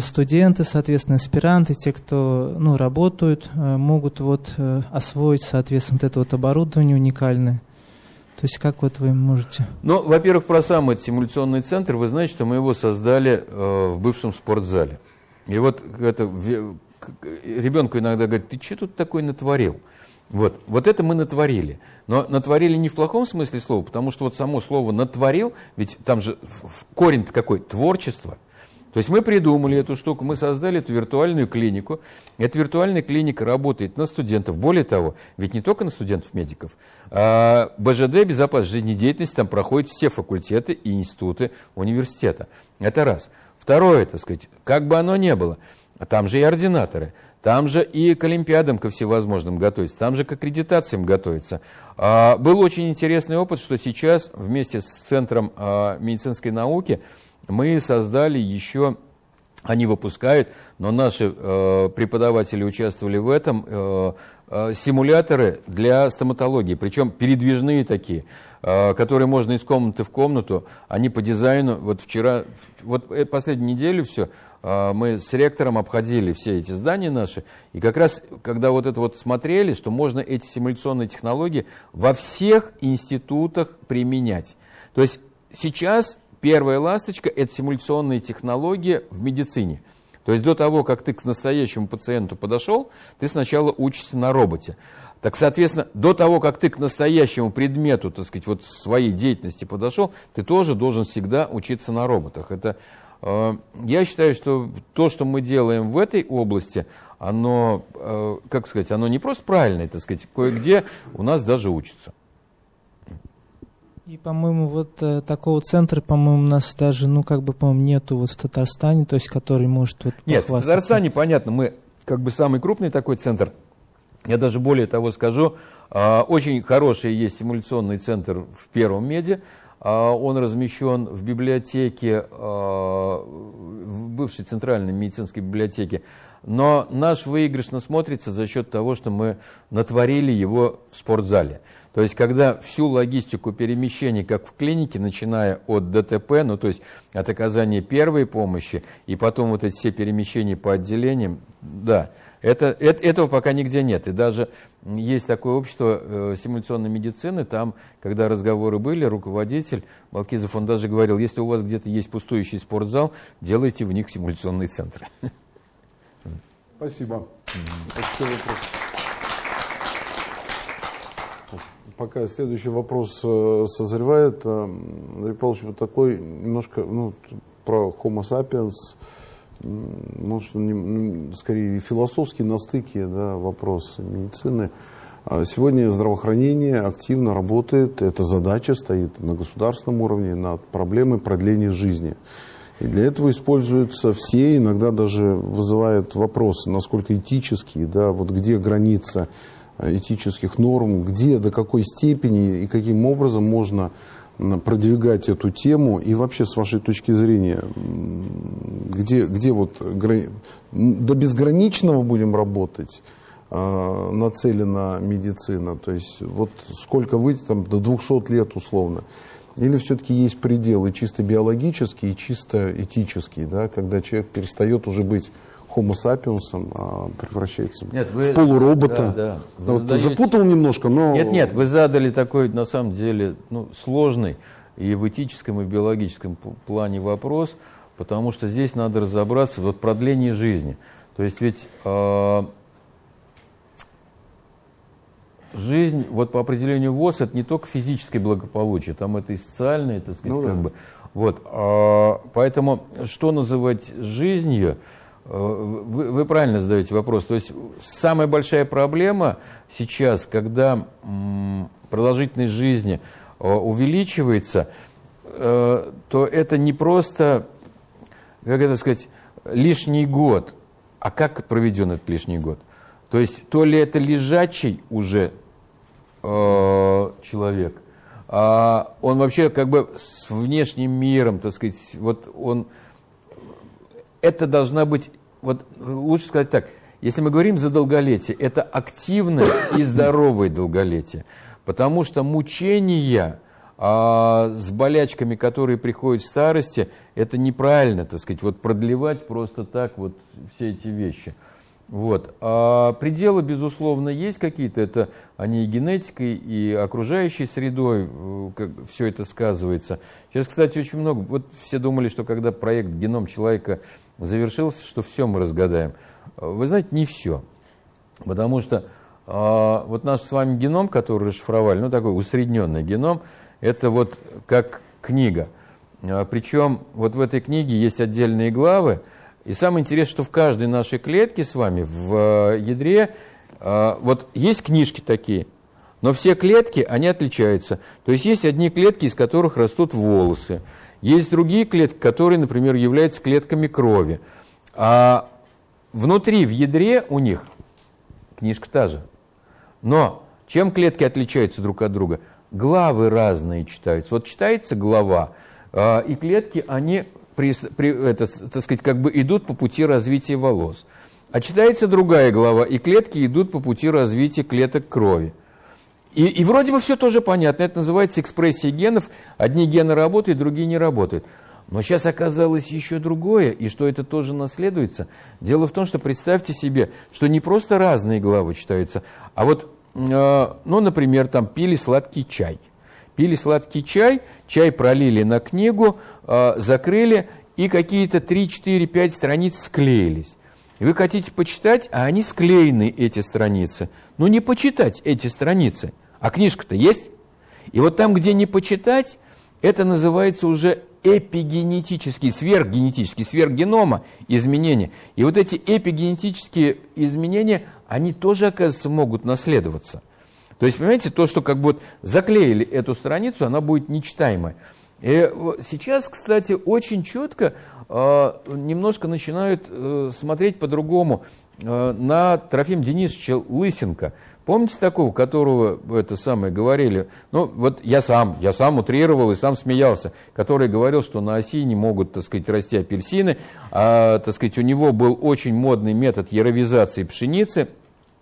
студенты, соответственно, аспиранты, те, кто ну, работают, могут вот освоить, соответственно, вот это вот оборудование уникальное. То есть как вот вы можете... Ну, во-первых, про сам этот симуляционный центр, вы знаете, что мы его создали э, в бывшем спортзале. И вот это, к- ребенку иногда говорят, ты что тут такой натворил? Вот, вот это мы натворили. Но натворили не в плохом смысле слова, потому что вот само слово натворил, ведь там же в- в- корень какой? Творчество. То есть мы придумали эту штуку, мы создали эту виртуальную клинику. Эта виртуальная клиника работает на студентов. Более того, ведь не только на студентов-медиков. А БЖД, безопасность жизнедеятельности, там проходят все факультеты и институты университета. Это раз. Второе, так сказать, как бы оно ни было, там же и ординаторы, там же и к олимпиадам ко всевозможным готовятся, там же к аккредитациям готовятся. А, был очень интересный опыт, что сейчас вместе с Центром а, медицинской науки мы создали еще, они выпускают, но наши э, преподаватели участвовали в этом, э, э, симуляторы для стоматологии, причем передвижные такие, э, которые можно из комнаты в комнату, они по дизайну, вот вчера, вот э, последнюю неделю все, мы с ректором обходили все эти здания наши, и как раз, когда вот это вот смотрели, что можно эти симуляционные технологии во всех институтах применять. То есть сейчас Первая ласточка – это симуляционные технологии в медицине. То есть до того, как ты к настоящему пациенту подошел, ты сначала учишься на роботе. Так, соответственно, до того, как ты к настоящему предмету, так сказать, вот своей деятельности подошел, ты тоже должен всегда учиться на роботах. Это, э, я считаю, что то, что мы делаем в этой области, оно, э, как сказать, оно не просто правильное, так сказать, кое-где у нас даже учатся. И, по-моему, вот э, такого центра, по-моему, у нас даже, ну, как бы, по-моему, нету вот в Татарстане, то есть, который может вот Нет, в Татарстане, понятно, мы как бы самый крупный такой центр. Я даже более того скажу, э, очень хороший есть симуляционный центр в Первом Меде. Э, он размещен в библиотеке, э, в бывшей центральной медицинской библиотеке. Но наш выигрышно смотрится за счет того, что мы натворили его в спортзале. То есть, когда всю логистику перемещений, как в клинике, начиная от ДТП, ну то есть от оказания первой помощи, и потом вот эти все перемещения по отделениям, да, это, это, этого пока нигде нет. И даже есть такое общество э, симуляционной медицины, там, когда разговоры были, руководитель Балкизов, он даже говорил, если у вас где-то есть пустующий спортзал, делайте в них симуляционные центры. Спасибо. Спасибо пока следующий вопрос э, созревает, э, Андрей Павлович, вот такой немножко ну, про Homo sapiens, может, скорее философский на стыке да, вопрос медицины. А сегодня здравоохранение активно работает, эта задача стоит на государственном уровне над проблемой продления жизни. И для этого используются все, иногда даже вызывают вопросы, насколько этические, да, вот где граница этических норм, где, до какой степени и каким образом можно продвигать эту тему. И вообще с вашей точки зрения, где, где вот до безграничного будем работать, э, нацелена медицина, то есть вот сколько выйти там до 200 лет условно, или все-таки есть пределы чисто биологические и чисто этические, да, когда человек перестает уже быть Homo sapiens а, превращается нет, вы, в полуробота. Да, да. Вы вот задаете... Запутал немножко, но... Нет, нет, вы задали такой, на самом деле, ну, сложный и в этическом, и в биологическом плане вопрос, потому что здесь надо разобраться вот продление жизни. То есть ведь э, жизнь, вот по определению ВОЗ, это не только физическое благополучие, там это и социальное, так сказать, ну, как да. бы. Вот, э, поэтому что называть жизнью? Э, вы, вы правильно задаете вопрос. То есть самая большая проблема сейчас, когда продолжительность жизни э, увеличивается, э, то это не просто, как это сказать, лишний год, а как проведен этот лишний год. То есть то ли это лежачий уже человек, а он вообще как бы с внешним миром, так сказать, вот он это должна быть, вот лучше сказать так, если мы говорим за долголетие, это активное и здоровое долголетие. Потому что мучения а, с болячками, которые приходят в старости, это неправильно, так сказать, вот продлевать просто так вот все эти вещи. Вот. А пределы, безусловно, есть какие-то, это они и генетикой, и окружающей средой, э, как все это сказывается. Сейчас, кстати, очень много, вот все думали, что когда проект «Геном человека» завершился, что все мы разгадаем. Вы знаете, не все. Потому что а, вот наш с вами геном, который расшифровали, ну такой усредненный геном, это вот как книга. А, Причем вот в этой книге есть отдельные главы. И самое интересное, что в каждой нашей клетке с вами, в э, ядре, а, вот есть книжки такие, но все клетки, они отличаются. То есть есть одни клетки, из которых растут волосы. Есть другие клетки, которые, например, являются клетками крови. А внутри, в ядре у них книжка та же. Но чем клетки отличаются друг от друга? Главы разные читаются. Вот читается глава, а, и клетки, они, при, при, это, так сказать, как бы идут по пути развития волос. А читается другая глава, и клетки идут по пути развития клеток крови. И, и вроде бы все тоже понятно. Это называется экспрессия генов. Одни гены работают, другие не работают. Но сейчас оказалось еще другое, и что это тоже наследуется. Дело в том, что представьте себе, что не просто разные главы читаются, а вот, э, ну, например, там пили сладкий чай. Пили сладкий чай, чай пролили на книгу, э, закрыли, и какие-то 3, 4, 5 страниц склеились. И вы хотите почитать, а они склеены, эти страницы. Ну, не почитать эти страницы. А книжка-то есть? И вот там, где не почитать, это называется уже эпигенетические, сверхгенетические, сверхгенома изменения. И вот эти эпигенетические изменения, они тоже, оказывается, могут наследоваться. То есть, понимаете, то, что как бы вот заклеили эту страницу, она будет нечитаемой. И сейчас, кстати, очень четко э, немножко начинают э, смотреть по-другому э, на Трофим Денисовича Лысенко – Помните такого, которого это самое говорили? Ну, вот я сам, я сам утрировал и сам смеялся, который говорил, что на оси не могут, так сказать, расти апельсины, а, так сказать, у него был очень модный метод яровизации пшеницы.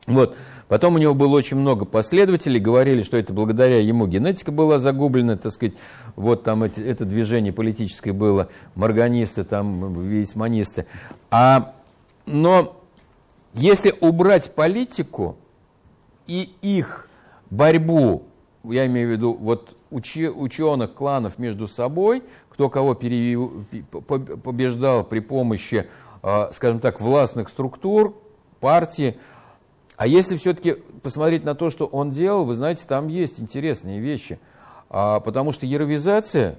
Вот. Потом у него было очень много последователей, говорили, что это благодаря ему генетика была загублена, так сказать, вот там эти, это движение политическое было, марганисты, там, весьманисты. А, но если убрать политику, и их борьбу, я имею в виду вот ученых кланов между собой, кто кого побеждал при помощи, а, скажем так, властных структур, партии. А если все-таки посмотреть на то, что он делал, вы знаете, там есть интересные вещи. А, потому что яровизация,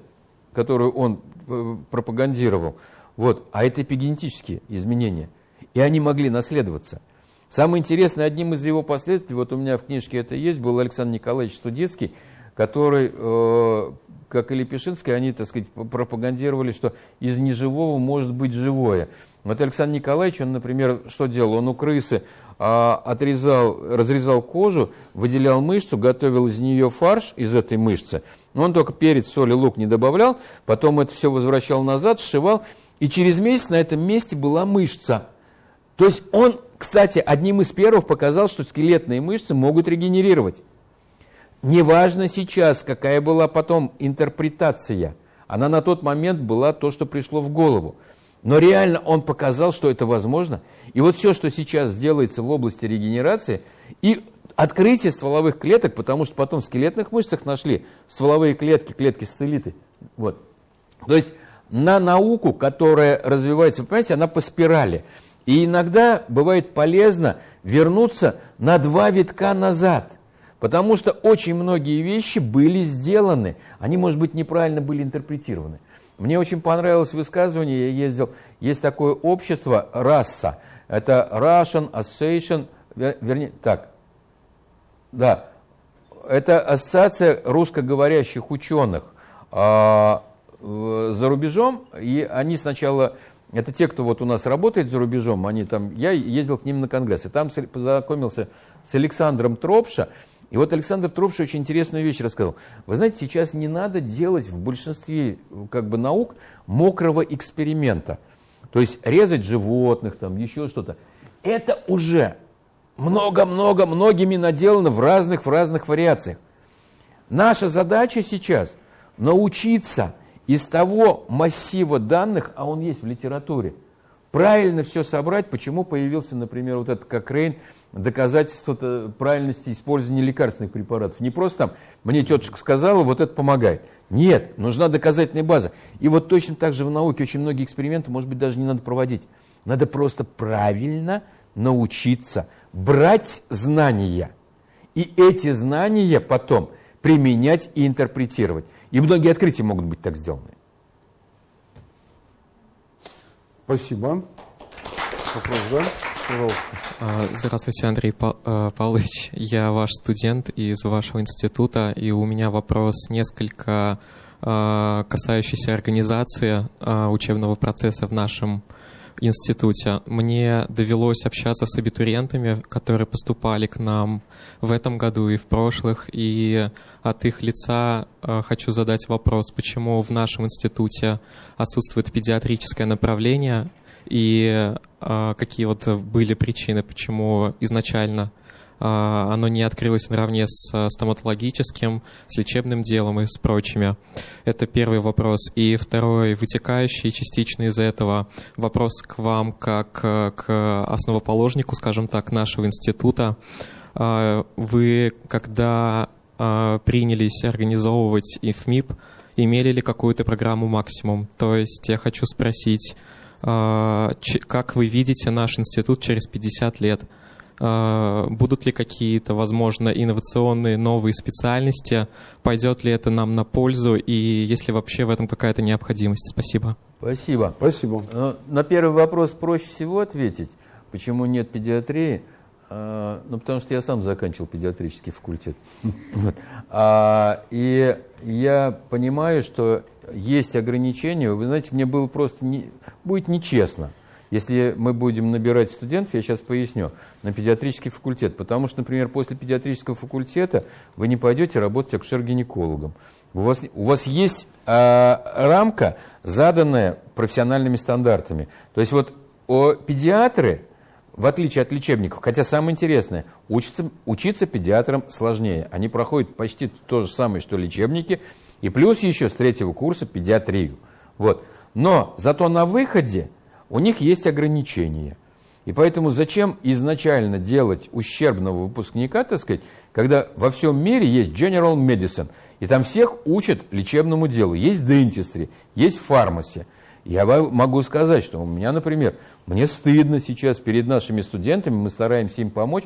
которую он э, пропагандировал, вот, а это эпигенетические изменения, и они могли наследоваться. Самое интересное, одним из его последствий, вот у меня в книжке это есть, был Александр Николаевич Студецкий, который, э, как и Лепешинский, они, так сказать, пропагандировали, что из неживого может быть живое. Вот Александр Николаевич, он, например, что делал? Он у крысы э, отрезал, разрезал кожу, выделял мышцу, готовил из нее фарш из этой мышцы. Но он только перец, соль и лук не добавлял, потом это все возвращал назад, сшивал, и через месяц на этом месте была мышца. То есть он кстати, одним из первых показал, что скелетные мышцы могут регенерировать. Неважно сейчас, какая была потом интерпретация. Она на тот момент была то, что пришло в голову. Но реально он показал, что это возможно. И вот все, что сейчас делается в области регенерации, и открытие стволовых клеток, потому что потом в скелетных мышцах нашли стволовые клетки, клетки стелиты. Вот. То есть на науку, которая развивается, понимаете, она по спирали. И иногда бывает полезно вернуться на два витка назад, потому что очень многие вещи были сделаны, они, может быть, неправильно были интерпретированы. Мне очень понравилось высказывание, я ездил, есть такое общество, РАСА, это Russian Association, вернее, так, да, это ассоциация русскоговорящих ученых. А, за рубежом, и они сначала это те, кто вот у нас работает за рубежом, они там, я ездил к ним на конгресс, и там познакомился с Александром Тропша, и вот Александр Тропша очень интересную вещь рассказал. Вы знаете, сейчас не надо делать в большинстве как бы, наук мокрого эксперимента. То есть резать животных, там еще что-то. Это уже много-много, многими наделано в разных, в разных вариациях. Наша задача сейчас научиться из того массива данных, а он есть в литературе, правильно все собрать, почему появился, например, вот этот Кокрейн, доказательство правильности использования лекарственных препаратов. Не просто там, мне тетушка сказала, вот это помогает. Нет, нужна доказательная база. И вот точно так же в науке очень многие эксперименты, может быть, даже не надо проводить. Надо просто правильно научиться брать знания. И эти знания потом применять и интерпретировать. И многие открытия могут быть так сделаны. Спасибо. Вопрос, да? Пожалуйста. А, здравствуйте, Андрей э, Павлович. Я ваш студент из вашего института, и у меня вопрос несколько а, касающийся организации а, учебного процесса в нашем мне довелось общаться с абитуриентами, которые поступали к нам в этом году и в прошлых, и от их лица э, хочу задать вопрос, почему в нашем институте отсутствует педиатрическое направление, и э, какие вот были причины, почему изначально оно не открылось наравне с э, стоматологическим, с лечебным делом и с прочими. Это первый вопрос. И второй, вытекающий частично из этого, вопрос к вам как э, к основоположнику, скажем так, нашего института. Э, Вы, когда э, принялись организовывать ИФМИП, имели ли какую-то программу «Максимум»? То есть я хочу спросить, а, как вы видите наш институт через 50 лет? А, Будут ли какие-то, возможно, инновационные новые специальности? Пойдет ли это нам на пользу? И есть ли вообще в этом какая-то необходимость? Спасибо. Спасибо. Спасибо. Ну, На первый вопрос проще всего ответить, почему нет педиатрии. А, Ну, потому что я сам заканчивал педиатрический факультет. Вот. А, И я понимаю, что есть ограничения. Вы знаете, мне было просто не- будет нечестно, если мы будем набирать студентов, я сейчас поясню, на педиатрический факультет. Потому что, например, после педиатрического факультета вы не пойдете работать акушер-гинекологом. У вас, у вас есть а, рамка, заданная профессиональными стандартами. То есть вот о, педиатры, в отличие от лечебников, хотя самое интересное, учиться, учиться педиатрам сложнее. Они проходят почти то же самое, что лечебники, и плюс еще с третьего курса педиатрию. Вот. Но зато на выходе у них есть ограничения. И поэтому зачем изначально делать ущербного выпускника, так сказать, когда во всем мире есть General Medicine, и там всех учат лечебному делу. Есть dentistry, есть фармаси. Я могу сказать, что у меня, например, мне стыдно сейчас перед нашими студентами, мы стараемся им помочь,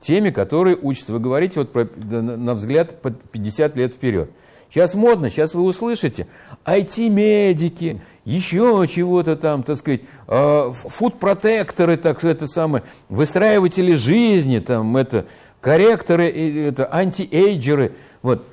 теми, которые учатся. Вы говорите, вот про, на взгляд, под 50 лет вперед. Сейчас модно, сейчас вы услышите, IT-медики, еще чего-то там, так сказать, э, фуд-протекторы, так это самое, выстраиватели жизни, там, это, корректоры, это, антиэйджеры, вот,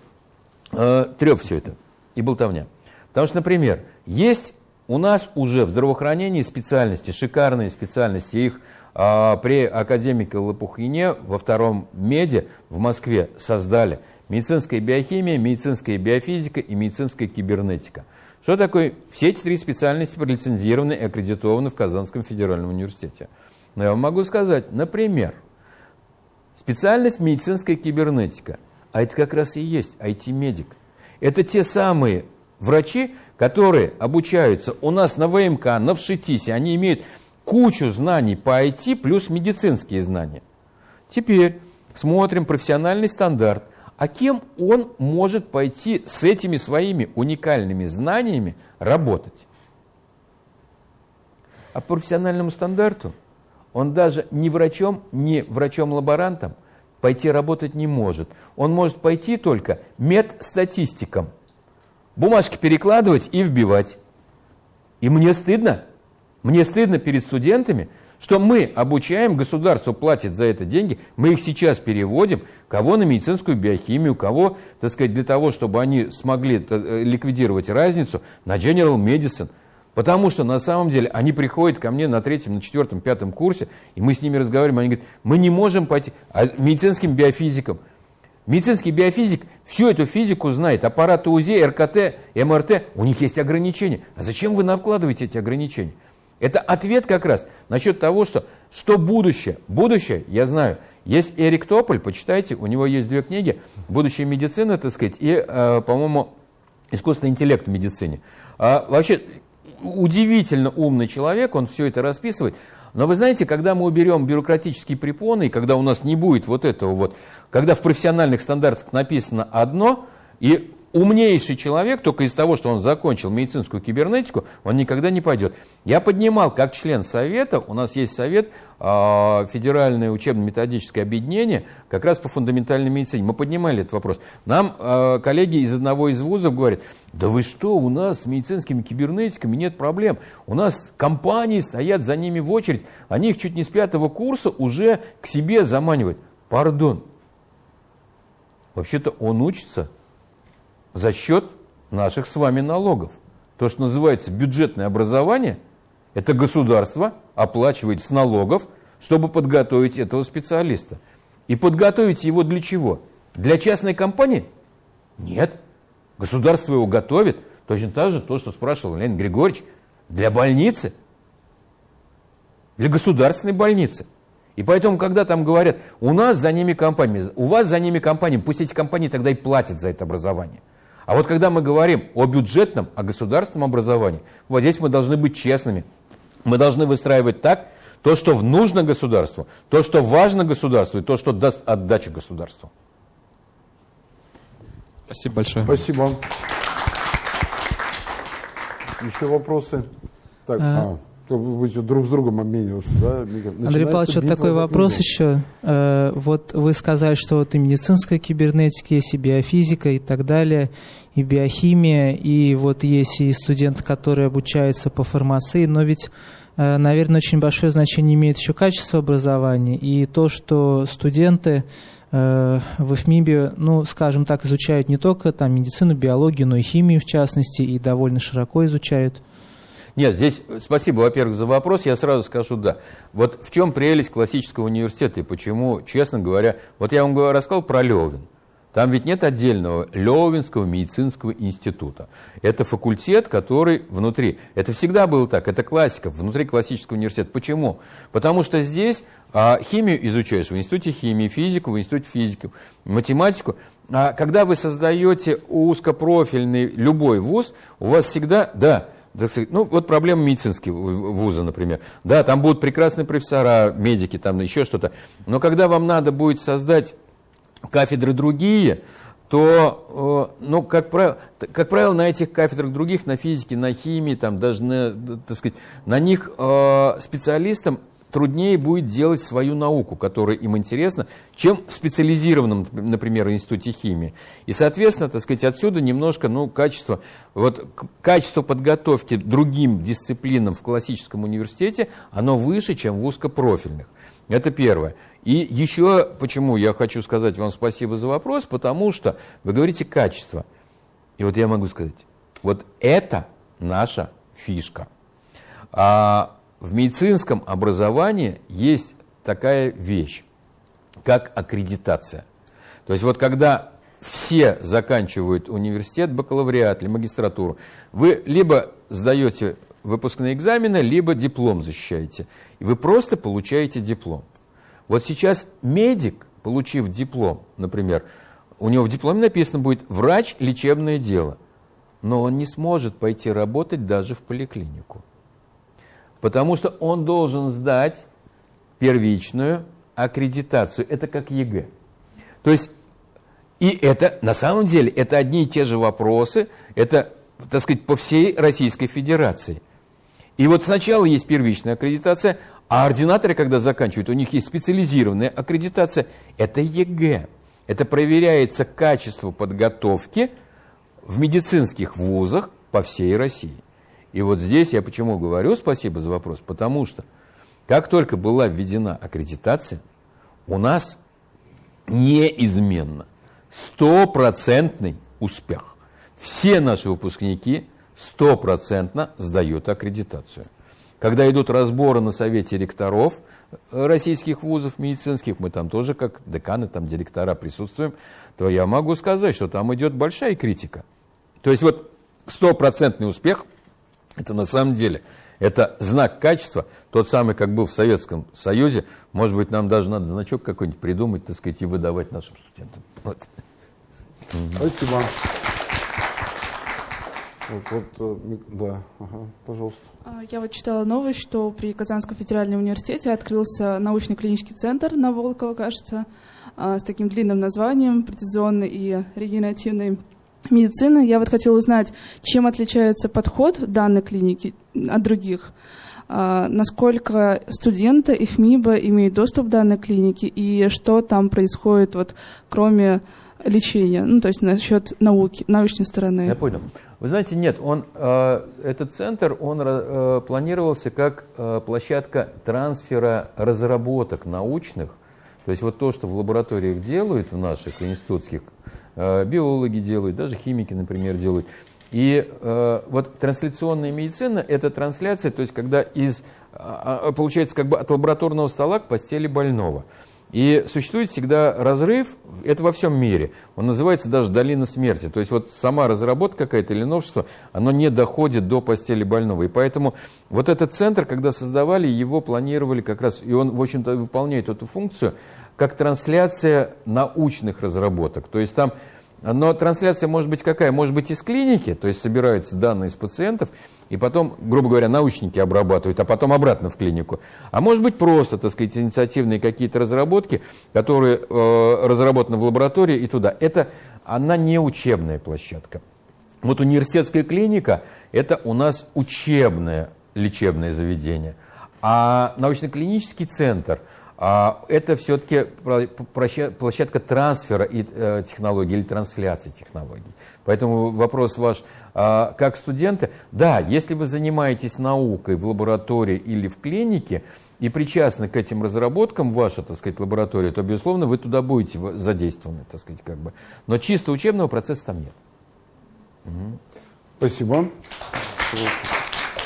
э, треп все это и болтовня. Потому что, например, есть у нас уже в здравоохранении специальности, шикарные специальности, их а, при академике Лопухине во втором меде в Москве создали медицинская биохимия, медицинская биофизика и медицинская кибернетика. Что такое? Все эти три специальности пролицензированы и аккредитованы в Казанском федеральном университете. Но я вам могу сказать, например, специальность медицинская кибернетика, а это как раз и есть IT-медик. Это те самые врачи, которые обучаются у нас на ВМК, на ВШИТИСе, они имеют кучу знаний по IT плюс медицинские знания. Теперь смотрим профессиональный стандарт. А кем он может пойти с этими своими уникальными знаниями работать? А по профессиональному стандарту он даже не врачом, не врачом-лаборантом пойти работать не может. Он может пойти только медстатистиком. Бумажки перекладывать и вбивать. И мне стыдно, мне стыдно перед студентами, что мы обучаем, государство платит за это деньги, мы их сейчас переводим, кого на медицинскую биохимию, кого, так сказать, для того, чтобы они смогли э, ликвидировать разницу на General Medicine. Потому что на самом деле они приходят ко мне на третьем, на четвертом, пятом курсе, и мы с ними разговариваем, они говорят, мы не можем пойти, а медицинским биофизикам. Медицинский биофизик всю эту физику знает, аппараты УЗИ, РКТ, МРТ, у них есть ограничения. А зачем вы накладываете эти ограничения? Это ответ как раз насчет того, что, что будущее. Будущее, я знаю, есть Эрик Тополь, почитайте, у него есть две книги «Будущее медицины», так сказать, и, э, по-моему, «Искусственный интеллект в медицине». А, вообще, удивительно умный человек, он все это расписывает. Но вы знаете, когда мы уберем бюрократические препоны, и когда у нас не будет вот этого вот, когда в профессиональных стандартах написано одно, и умнейший человек, только из того, что он закончил медицинскую кибернетику, он никогда не пойдет. Я поднимал, как член совета, у нас есть совет, э, Федеральное учебно-методическое объединение, как раз по фундаментальной медицине. Мы поднимали этот вопрос. Нам э, коллеги из одного из вузов говорят, да вы что, у нас с медицинскими кибернетиками нет проблем. У нас компании стоят за ними в очередь, они их чуть не с пятого курса уже к себе заманивают. Пардон. Вообще-то он учится за счет наших с вами налогов. То, что называется бюджетное образование, это государство оплачивает с налогов, чтобы подготовить этого специалиста. И подготовить его для чего? Для частной компании? Нет. Государство его готовит. Точно так же то, что спрашивал Леонид Григорьевич, для больницы. Для государственной больницы. И поэтому, когда там говорят, у нас за ними компании, у вас за ними компании, пусть эти компании тогда и платят за это образование. А вот когда мы говорим о бюджетном, о государственном образовании, вот здесь мы должны быть честными. Мы должны выстраивать так, то, что нужно государству, то, что важно государству, и то, что даст отдачу государству. Спасибо большое. Спасибо. Еще вопросы? Так, а, А. как вы будете друг с другом обмениваться, да? Андрей Павлович, вот такой вопрос еще. Э, Вот вы сказали, что вот и медицинская кибернетика, есть и биофизика и так далее, и биохимия, и вот есть и студенты, которые обучаются по фармации, но ведь, э, наверное, очень большое значение имеет еще качество образования, и то, что студенты э, в ИФМИБе, ну, скажем так, изучают не только там медицину, биологию, но и химию в частности, и довольно широко изучают. Нет, здесь спасибо, во-первых, за вопрос. Я сразу скажу да. Вот в чем прелесть классического университета и почему, честно говоря, вот я вам рассказал про Левин. Там ведь нет отдельного Левинского медицинского института. Это факультет, который внутри. Это всегда было так, это классика, внутри классического университета. Почему? Потому что здесь а, химию изучаешь в институте химии, физику в институте физики, математику. А когда вы создаете узкопрофильный любой вуз, у вас всегда, да, ну, вот проблема медицинского вуза, например. Да, там будут прекрасные профессора, медики, там еще что-то. Но когда вам надо будет создать кафедры другие, то, э, ну, как правило, как правило, на этих кафедрах других, на физике, на химии, там, даже на, так сказать, на них э, специалистам труднее будет делать свою науку, которая им интересна, чем в специализированном, например, институте химии. И, соответственно, так сказать, отсюда немножко, ну, качество, вот, качество подготовки другим дисциплинам в классическом университете, оно выше, чем в узкопрофильных. Это первое. И еще почему я хочу сказать вам спасибо за вопрос, потому что вы говорите качество. И вот я могу сказать, вот это наша фишка. А в медицинском образовании есть такая вещь, как аккредитация. То есть вот когда все заканчивают университет, бакалавриат или магистратуру, вы либо сдаете выпускные экзамены, либо диплом защищаете. И вы просто получаете диплом. Вот сейчас медик, получив диплом, например, у него в дипломе написано будет «врач, лечебное дело», но он не сможет пойти работать даже в поликлинику. Потому что он должен сдать первичную аккредитацию. Это как ЕГЭ. То есть, и это, на самом деле, это одни и те же вопросы, это, так сказать, по всей Российской Федерации. И вот сначала есть первичная аккредитация, а ординаторы, когда заканчивают, у них есть специализированная аккредитация. Это ЕГЭ. Это проверяется качество подготовки в медицинских вузах по всей России. И вот здесь я почему говорю спасибо за вопрос, потому что как только была введена аккредитация, у нас неизменно стопроцентный успех. Все наши выпускники стопроцентно сдают аккредитацию. Когда идут разборы на совете ректоров э, российских вузов медицинских, мы там тоже как деканы, там директора присутствуем, то я могу сказать, что там идет большая критика. То есть вот стопроцентный успех, это на самом деле, это знак качества, тот самый, как был в Советском Союзе, может быть, нам даже надо значок какой-нибудь придумать, так сказать, и выдавать нашим студентам. Вот. Спасибо. Вот, вот, э, да, ага, пожалуйста. А, Я вот читала новость, что при Казанском федеральном университете открылся научно-клинический центр на Волково, кажется, а, с таким длинным названием, прецизионный и регенеративный медицины. Я вот хотела узнать, чем отличается подход данной клиники от других. А, насколько студенты и ФМИБа имеют доступ к данной клинике и что там происходит, вот, кроме лечения, ну, то есть насчет науки, научной стороны. Я понял. Вы знаете, нет, он, э, этот центр, он э, планировался как э, площадка трансфера разработок научных, то есть вот то, что в лабораториях делают, в наших институтских, биологи делают, даже химики, например, делают. И э, вот трансляционная медицина – это трансляция, то есть когда из, э, получается как бы от лабораторного стола к постели больного – и существует всегда разрыв, это во всем мире, он называется даже долина смерти. То есть вот сама разработка какая-то или новшество, оно не доходит до постели больного. И поэтому вот этот центр, когда создавали, его планировали как раз, и он, в общем-то, выполняет эту функцию, как трансляция научных разработок. То есть там но трансляция может быть какая? Может быть из клиники, то есть собираются данные из пациентов, и потом, грубо говоря, научники обрабатывают, а потом обратно в клинику. А может быть просто, так сказать, инициативные какие-то разработки, которые э, разработаны в лаборатории и туда. Это, она не учебная площадка. Вот университетская клиника – это у нас учебное лечебное заведение. А научно-клинический центр – это все-таки площадка трансфера и, э, технологий или трансляции технологий. Поэтому вопрос ваш, а, как студенты, да, если вы занимаетесь наукой в лаборатории или в клинике и причастны к этим разработкам, ваша, так сказать, лаборатория, то, безусловно, вы туда будете задействованы, так сказать, как бы. Но чисто учебного процесса там нет. Угу. Спасибо.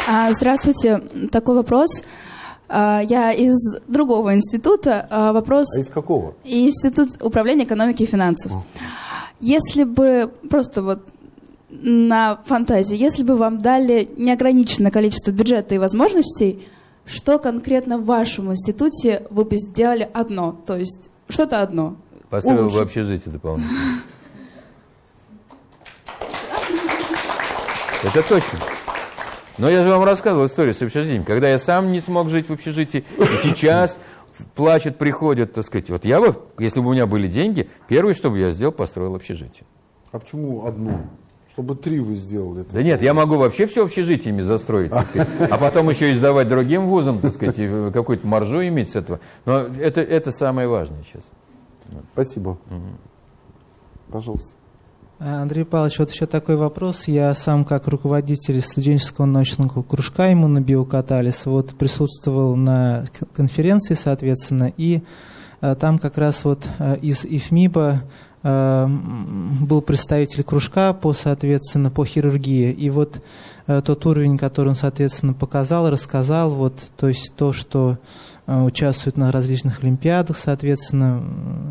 А, здравствуйте. Такой вопрос. А, я из другого института. А, вопрос... А из какого? Институт управления экономики и финансов. О. Если бы просто вот на фантазии, если бы вам дали неограниченное количество бюджета и возможностей, что конкретно в вашем институте вы бы сделали одно? То есть что-то одно. Построил улучшить. бы общежитие дополнительно. Это точно. Но я же вам рассказывал историю с общежитием, когда я сам не смог жить в общежитии, и сейчас плачет, приходят, так сказать. Вот я бы, если бы у меня были деньги, первое, что бы я сделал, построил общежитие. А почему одно? Чтобы три вы сделали. Да нет, я могу вообще все общежитиями застроить, так сказать, а потом еще и сдавать другим вузам, так сказать, и какую-то маржу иметь с этого. Но это, это самое важное сейчас. Спасибо. Угу. Пожалуйста. А, Андрей Павлович, вот еще такой вопрос. Я сам, как руководитель студенческого научного кружка иммунобиокатализ, вот присутствовал на конференции, соответственно, и а, там как раз вот а, из ИФМИБа был представитель кружка по, соответственно, по хирургии. И вот тот уровень, который он, соответственно, показал, рассказал, вот, то есть то, что участвует на различных олимпиадах, соответственно,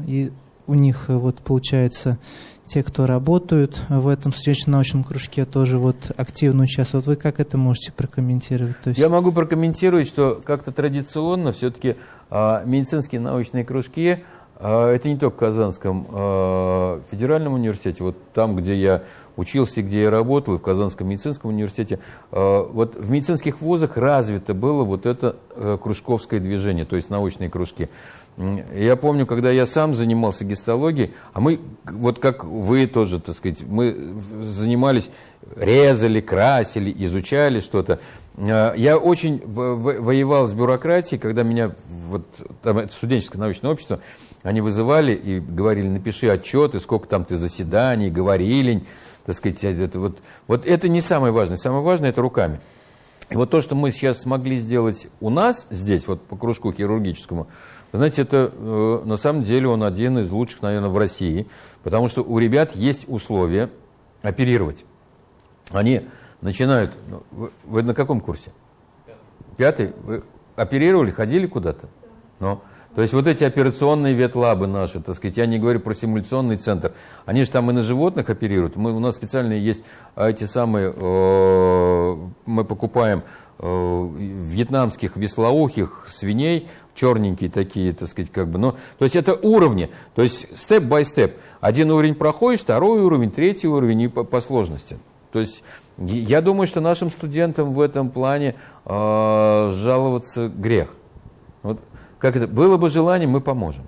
и у них вот получается те, кто работают в этом студенческом-научном кружке, тоже вот активно участвуют. Вы как это можете прокомментировать? То есть... Я могу прокомментировать, что как-то традиционно все-таки а, медицинские научные кружки а, это не только в Казанском а, федеральном университете, вот там, где я учился, где я работал, в Казанском медицинском университете, а, вот в медицинских вузах развито было вот это а, кружковское движение, то есть научные кружки. Я помню, когда я сам занимался гистологией, а мы, вот как вы тоже, так сказать, мы занимались, резали, красили, изучали что-то. А, я очень воевал с бюрократией, когда меня, вот, там, студенческое научное общество, они вызывали и говорили, напиши отчет, и сколько там ты заседаний, говорили, так сказать, это вот, вот это не самое важное, самое важное это руками. И вот то, что мы сейчас смогли сделать у нас здесь, вот по кружку хирургическому, знаете, это э, на самом деле он один из лучших, наверное, в России, потому что у ребят есть условия оперировать. Они начинают... Ну, вы, вы на каком курсе? Пятый. Вы оперировали, ходили куда-то? Ну, то есть вот эти операционные ветлабы наши, так сказать, я не говорю про симуляционный центр, они же там и на животных оперируют. Мы, у нас специальные есть а, эти самые, э, мы покупаем э, вьетнамских веслоухих свиней, черненькие такие, так сказать, как бы. Но, то есть это уровни, то есть степ-бай-степ. Один уровень проходишь, второй уровень, третий уровень и по, по сложности. То есть я думаю, что нашим студентам в этом плане э, жаловаться грех. Как это? Было бы желание, мы поможем.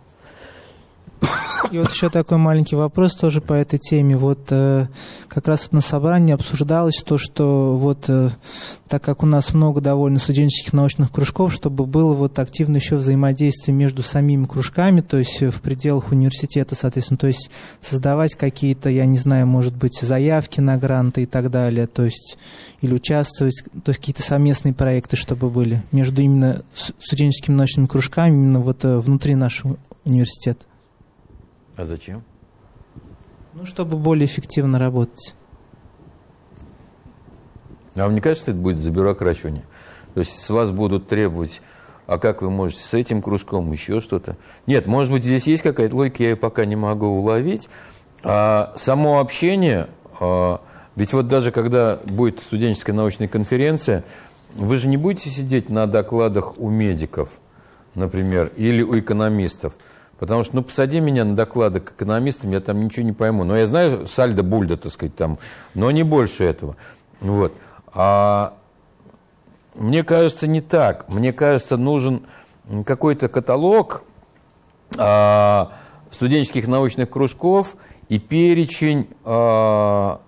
И вот еще такой маленький вопрос тоже по этой теме. Вот э, как раз вот на собрании обсуждалось то, что вот э, так как у нас много довольно студенческих научных кружков, чтобы было вот активно еще взаимодействие между самими кружками, то есть в пределах университета, соответственно, то есть создавать какие-то, я не знаю, может быть, заявки на гранты и так далее, то есть или участвовать, то есть какие-то совместные проекты, чтобы были между именно студенческими научными кружками, именно вот э, внутри нашего университета. А зачем? Ну, чтобы более эффективно работать. А вам не кажется, что это будет забюрокрачивание? То есть с вас будут требовать, а как вы можете с этим кружком, еще что-то? Нет, может быть, здесь есть какая-то логика, я ее пока не могу уловить. А само общение, а, ведь вот даже когда будет студенческая научная конференция, вы же не будете сидеть на докладах у медиков, например, или у экономистов – Потому что, ну, посади меня на доклады к экономистам, я там ничего не пойму. Но я знаю сальдо бульда, так сказать, там, но не больше этого. Вот. А мне кажется, не так. Мне кажется, нужен какой-то каталог а, студенческих научных кружков и перечень а,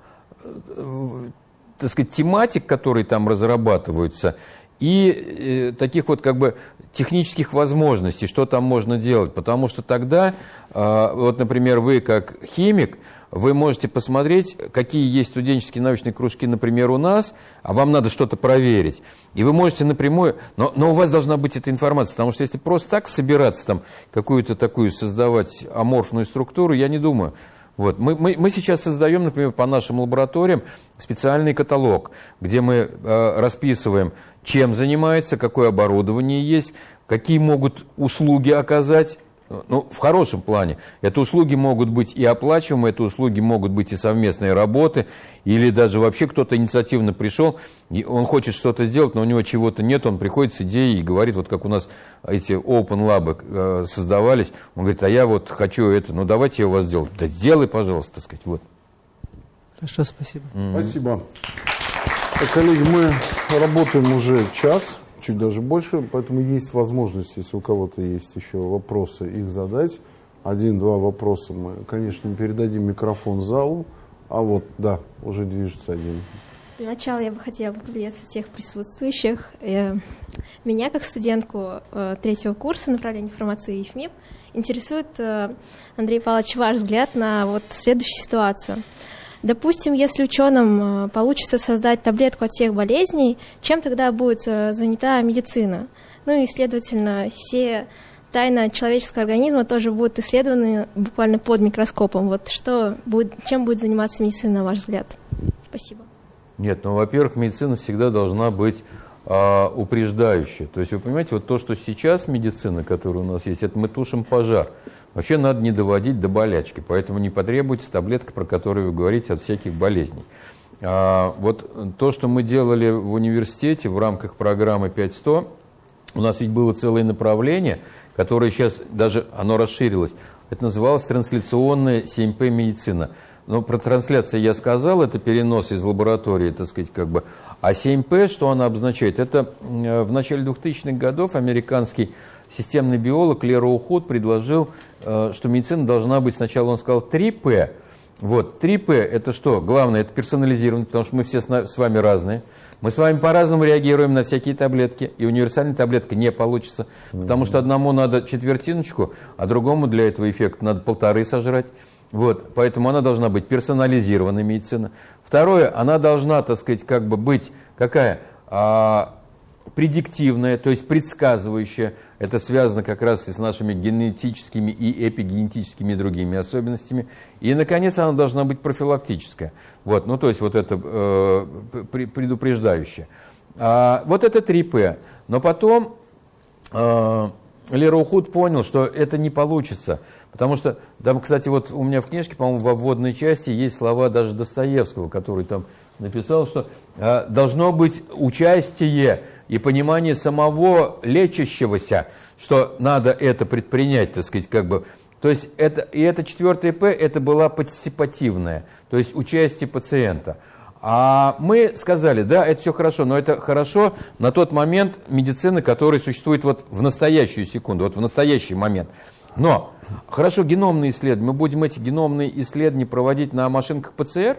так сказать, тематик, которые там разрабатываются, и э, таких вот как бы технических возможностей, что там можно делать. Потому что тогда, э, вот, например, вы как химик, вы можете посмотреть, какие есть студенческие научные кружки, например, у нас, а вам надо что-то проверить. И вы можете напрямую, но, но у вас должна быть эта информация, потому что если просто так собираться, там, какую-то такую создавать аморфную структуру, я не думаю. Вот. Мы, мы, мы сейчас создаем, например, по нашим лабораториям специальный каталог, где мы э, расписываем, чем занимается, какое оборудование есть, какие могут услуги оказать ну, в хорошем плане. Это услуги могут быть и оплачиваемые, это услуги могут быть и совместные работы, или даже вообще кто-то инициативно пришел, и он хочет что-то сделать, но у него чего-то нет, он приходит с идеей и говорит, вот как у нас эти open lab э, создавались, он говорит, а я вот хочу это, ну давайте я у вас сделаю. Да сделай, пожалуйста, так сказать, вот. Хорошо, спасибо. Mm-hmm. Спасибо. Так, коллеги, мы работаем уже час чуть даже больше, поэтому есть возможность, если у кого-то есть еще вопросы, их задать. Один-два вопроса мы, конечно, передадим микрофон залу. А вот, да, уже движется один. Для начала я бы хотела поприветствовать всех присутствующих. Э, меня, как студентку э, третьего курса направления информации и ФМИП, интересует, э, Андрей Павлович, ваш взгляд на вот следующую ситуацию – Допустим, если ученым э, получится создать таблетку от всех болезней, чем тогда будет э, занята медицина? Ну и, следовательно, все тайны человеческого организма тоже будут исследованы буквально под микроскопом. Вот что будет, чем будет заниматься медицина, на ваш взгляд? Спасибо. Нет, ну, во-первых, медицина всегда должна быть а, упреждающей. То есть, вы понимаете, вот то, что сейчас медицина, которая у нас есть, это мы тушим пожар. Вообще надо не доводить до болячки, поэтому не потребуется таблетка, про которую вы говорите, от всяких болезней. А, вот то, что мы делали в университете в рамках программы 5100, у нас ведь было целое направление, которое сейчас даже, оно расширилось. Это называлось трансляционная 7П медицина. Но про трансляцию я сказал, это перенос из лаборатории, так сказать, как бы. А 7П, что она обозначает? Это в начале 2000-х годов американский системный биолог Лерой Худ предложил, э, что медицина должна быть, сначала он сказал 3П. Вот, 3П это что? Главное, это персонализировано, потому что мы все с вами разные. Мы с вами по-разному реагируем на всякие таблетки, и универсальная таблетка не получится, потому что одному надо четвертиночку, а другому для этого эффекта надо полторы сожрать. Вот, поэтому она должна быть персонализированная медицина. Второе, она должна, так сказать, как бы быть какая? А, предиктивная, то есть предсказывающая. Это связано как раз и с нашими генетическими и эпигенетическими другими особенностями. И, наконец, она должна быть профилактическая. Вот, ну, то есть вот это э, предупреждающее. А, вот это 3П. Но потом э, Лера Ухуд понял, что это не получится. Потому что там, кстати, вот у меня в книжке, по-моему, во вводной части есть слова даже Достоевского, который там написал, что э, должно быть участие и понимание самого лечащегося, что надо это предпринять, так сказать, как бы. То есть это, и это четвертое П, это была партиципативная, то есть участие пациента. А мы сказали, да, это все хорошо, но это хорошо на тот момент медицины, который существует вот в настоящую секунду, вот в настоящий момент. Но, хорошо, геномные исследования. Мы будем эти геномные исследования проводить на машинках ПЦР?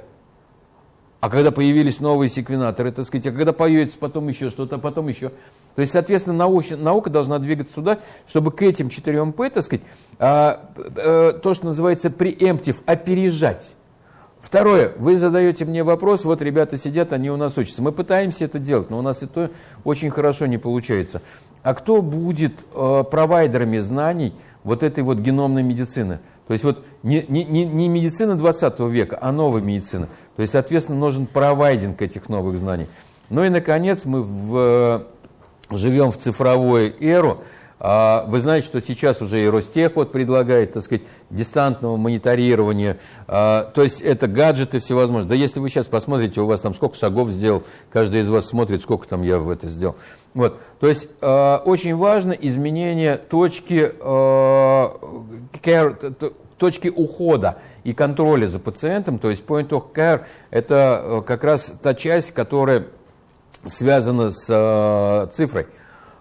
А когда появились новые секвенаторы, так сказать, а когда появится потом еще что-то, потом еще. То есть, соответственно, наука, наука должна двигаться туда, чтобы к этим 4 П, так сказать, а, а, то, что называется преемптив, опережать. Второе, вы задаете мне вопрос, вот ребята сидят, они у нас учатся. Мы пытаемся это делать, но у нас это очень хорошо не получается. А кто будет э, провайдерами знаний вот этой вот геномной медицины? То есть вот не, не, не медицина 20 века, а новая медицина. То есть, соответственно, нужен провайдинг этих новых знаний. Ну и, наконец, мы в, живем в цифровую эру. А, вы знаете, что сейчас уже и Ростех вот предлагает, так сказать, дистантного мониторирования. А, то есть это гаджеты всевозможные. Да если вы сейчас посмотрите, у вас там сколько шагов сделал, каждый из вас смотрит, сколько там я в это сделал. Вот. То есть э, очень важно изменение точки, э, точки ухода и контроля за пациентом. То есть point of care – это э, как раз та часть, которая связана с э, цифрой.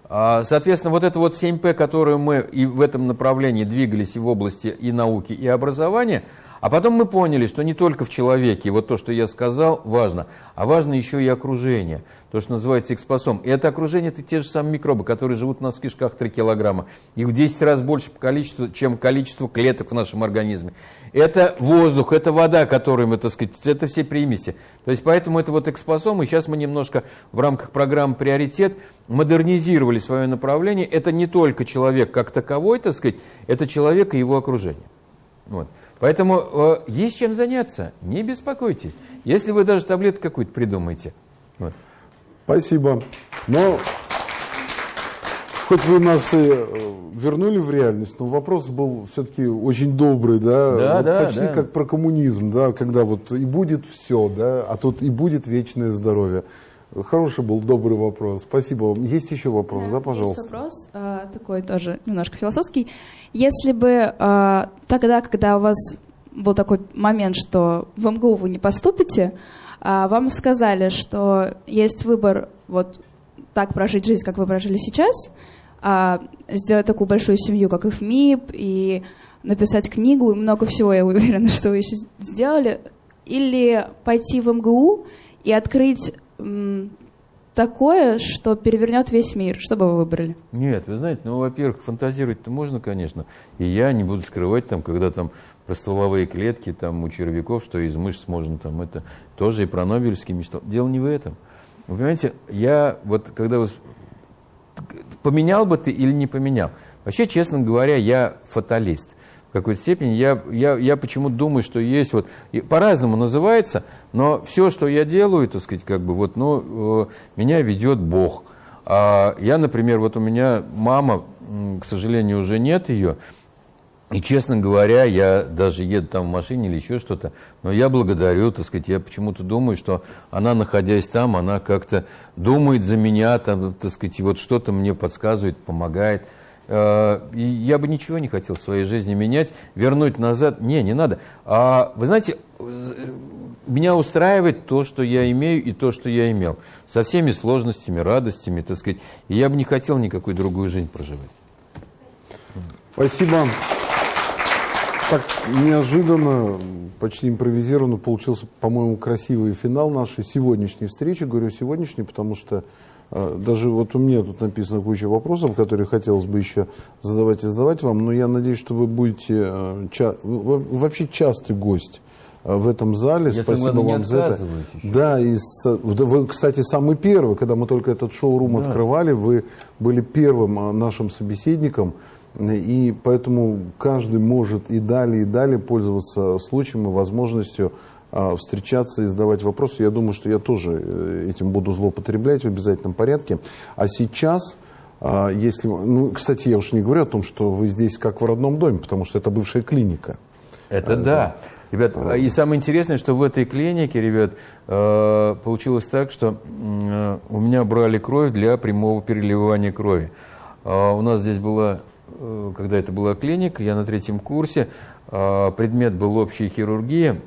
А, соответственно, вот это вот 7П, которую мы и в этом направлении двигались и в области и науки, и образования – а потом мы поняли, что не только в человеке, вот то, что я сказал, важно, а важно еще и окружение, то, что называется экспосом. И это окружение, это те же самые микробы, которые живут у нас в кишках 3 килограмма. Их в 10 раз больше по количеству, чем количество клеток в нашем организме. Это воздух, это вода, которую мы, так сказать, это все примеси. То есть поэтому это вот экспосом, и сейчас мы немножко в рамках программы «Приоритет» модернизировали свое направление. Это не только человек как таковой, так сказать, это человек и его окружение. Вот. Поэтому э, есть чем заняться, не беспокойтесь. Если вы даже таблетку какую-то придумаете. Вот. Спасибо. Но хоть вы нас и э, вернули в реальность, но вопрос был все-таки очень добрый, да, да, вот да почти да. как про коммунизм, да, когда вот и будет все, да, а тут и будет вечное здоровье. Хороший был, добрый вопрос. Спасибо вам. Есть еще вопрос, да, да пожалуйста? Есть вопрос, э, такой тоже немножко философский. Если бы э, тогда, когда у вас был такой момент, что в МГУ вы не поступите, э, вам сказали, что есть выбор вот так прожить жизнь, как вы прожили сейчас, сделать такую большую семью, как и в МИП, и написать книгу, и много всего, я уверена, что вы еще сделали, или пойти в МГУ и открыть такое, что перевернет весь мир? Что бы вы выбрали? Нет, вы знаете, ну, во-первых, фантазировать-то можно, конечно. И я не буду скрывать, там, когда там про стволовые клетки там, у червяков, что из мышц можно там это тоже и про Нобелевский мечтал. Дело не в этом. Вы понимаете, я вот когда вы поменял бы ты или не поменял. Вообще, честно говоря, я фаталист в какой-то степени. Я, я, я почему-то думаю, что есть вот, по-разному называется, но все, что я делаю, так сказать, как бы вот, ну, э, меня ведет Бог. А я, например, вот у меня мама, к сожалению, уже нет ее, и, честно говоря, я даже еду там в машине или еще что-то, но я благодарю, так сказать, я почему-то думаю, что она, находясь там, она как-то думает за меня, там, так сказать, и вот что-то мне подсказывает, помогает. Э, и я бы ничего не хотел в своей жизни менять, вернуть назад. Не, не надо. А, вы знаете, меня устраивает то, что я имею и то, что я имел. Со всеми сложностями, радостями, так сказать. И я бы не хотел никакой другую жизнь проживать. Спасибо. Так неожиданно, почти импровизированно получился, по-моему, красивый финал нашей сегодняшней встречи. Говорю сегодняшней, потому что даже вот у меня тут написано куча вопросов, которые хотелось бы еще задавать и задавать вам, но я надеюсь, что вы будете э, ча вообще частый гость э, в этом зале. Я Спасибо вам за это. Еще. Да, и вы, кстати, самый первый, когда мы только этот шоу-рум да. открывали, вы были первым э, нашим собеседником. И поэтому каждый может и далее, и далее пользоваться случаем и возможностью а, встречаться и задавать вопросы. Я думаю, что я тоже э, этим буду злоупотреблять в обязательном порядке. А сейчас, а, если... Ну, кстати, я уж не говорю о том, что вы здесь как в родном доме, потому что это бывшая клиника. Это да. Ребят, а. и самое интересное, что в этой клинике, ребят, э, получилось так, что э, у меня брали кровь для прямого переливания крови. У нас здесь была, когда это была клиника, я на третьем курсе, предмет был общая хирургия,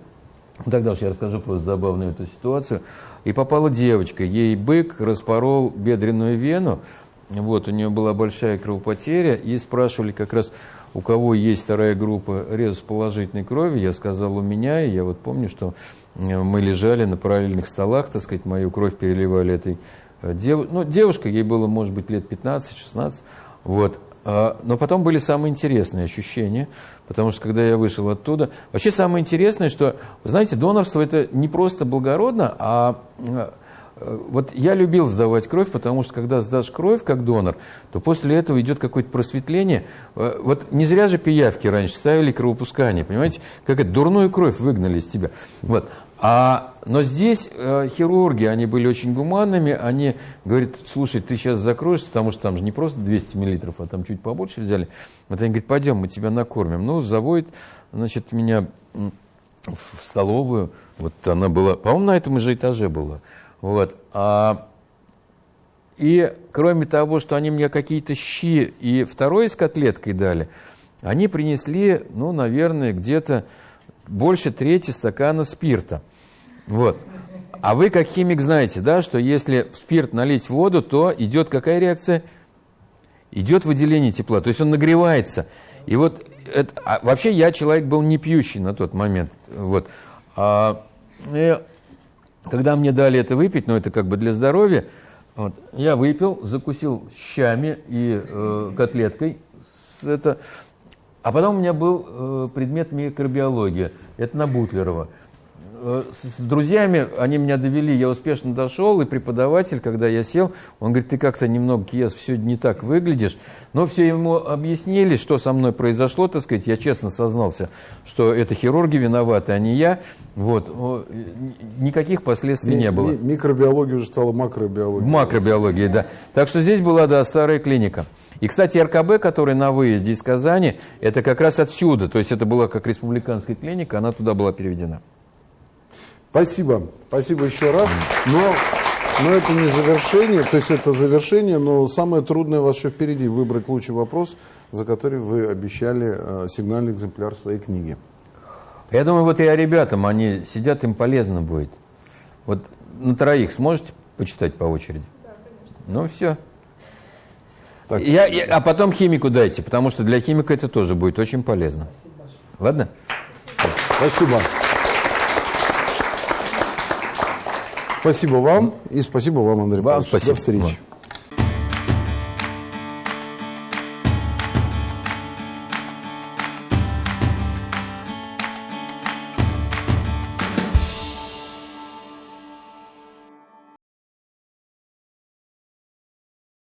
ну, тогда уж я расскажу просто забавную эту ситуацию. И попала девочка, ей бык распорол бедренную вену, Вот, у нее была большая кровопотеря, и спрашивали как раз, у кого есть вторая группа резус положительной крови. Я сказал, у меня, и я вот помню, что э, мы лежали на параллельных столах, так сказать, мою кровь переливали этой э, дев... ну, девушка, ей было, может быть, лет 15-16, вот. А, Но потом были самые интересные ощущения, потому что когда я вышел оттуда... Вообще самое интересное, что, знаете, донорство это не просто благородно, а э, вот я любил сдавать кровь, потому что когда сдашь кровь как донор, то после этого идет какое-то просветление. Э, вот не зря же пиявки раньше ставили кровопускание, понимаете? Как это, дурную кровь выгнали из тебя. Вот. А, но здесь э, хирурги, они были очень гуманными, они говорят, слушай, ты сейчас закроешься, потому что там же не просто 200 миллилитров, а там чуть побольше взяли. Вот они говорят, пойдем, мы тебя накормим. Ну, заводит, значит, меня в столовую, вот она была, по-моему, на этом же этаже была. Вот. А, и кроме того, что они мне какие-то щи и второй с котлеткой дали, они принесли, ну, наверное, где-то больше трети стакана спирта. Вот. А вы, как химик, знаете, да, что если в спирт налить воду, то идет какая реакция? Идет выделение тепла, то есть он нагревается. И вот это, а вообще я человек был не пьющий на тот момент. Вот. А, и когда мне дали это выпить, ну это как бы для здоровья, вот, я выпил, закусил щами и э, котлеткой. С это, а потом у меня был э, предмет микробиология. Это на Бутлерова. Э, с друзьями они меня довели, я успешно дошел, и преподаватель, когда я сел, он говорит, ты как-то немного, Киес, все не так выглядишь. Но все ему объяснили, что со мной произошло, так сказать, я честно сознался, что это хирурги виноваты, а не я. Вот. Никаких последствий не было. Микробиология уже стала макробиологией. Макробиология, да. Так что здесь была, да, старая клиника. И, кстати, РКБ, который на выезде из Казани, это как раз отсюда. То есть это была как республиканская клиника, она туда была переведена. Спасибо. Спасибо еще раз. Но, но это не завершение, то есть это завершение, но самое трудное у вас еще впереди. Выбрать лучший вопрос, за который вы обещали э, сигнальный экземпляр своей книги. Я думаю, вот и о ребятам, они сидят, им полезно будет. Вот на троих сможете почитать по очереди? Да, конечно. Ну, все. Так. Я, я, а потом химику дайте, потому что для химика это тоже будет очень полезно. Спасибо Ладно? Спасибо. Спасибо вам и спасибо вам, Андрей вам Павлович. Спасибо. До встречи.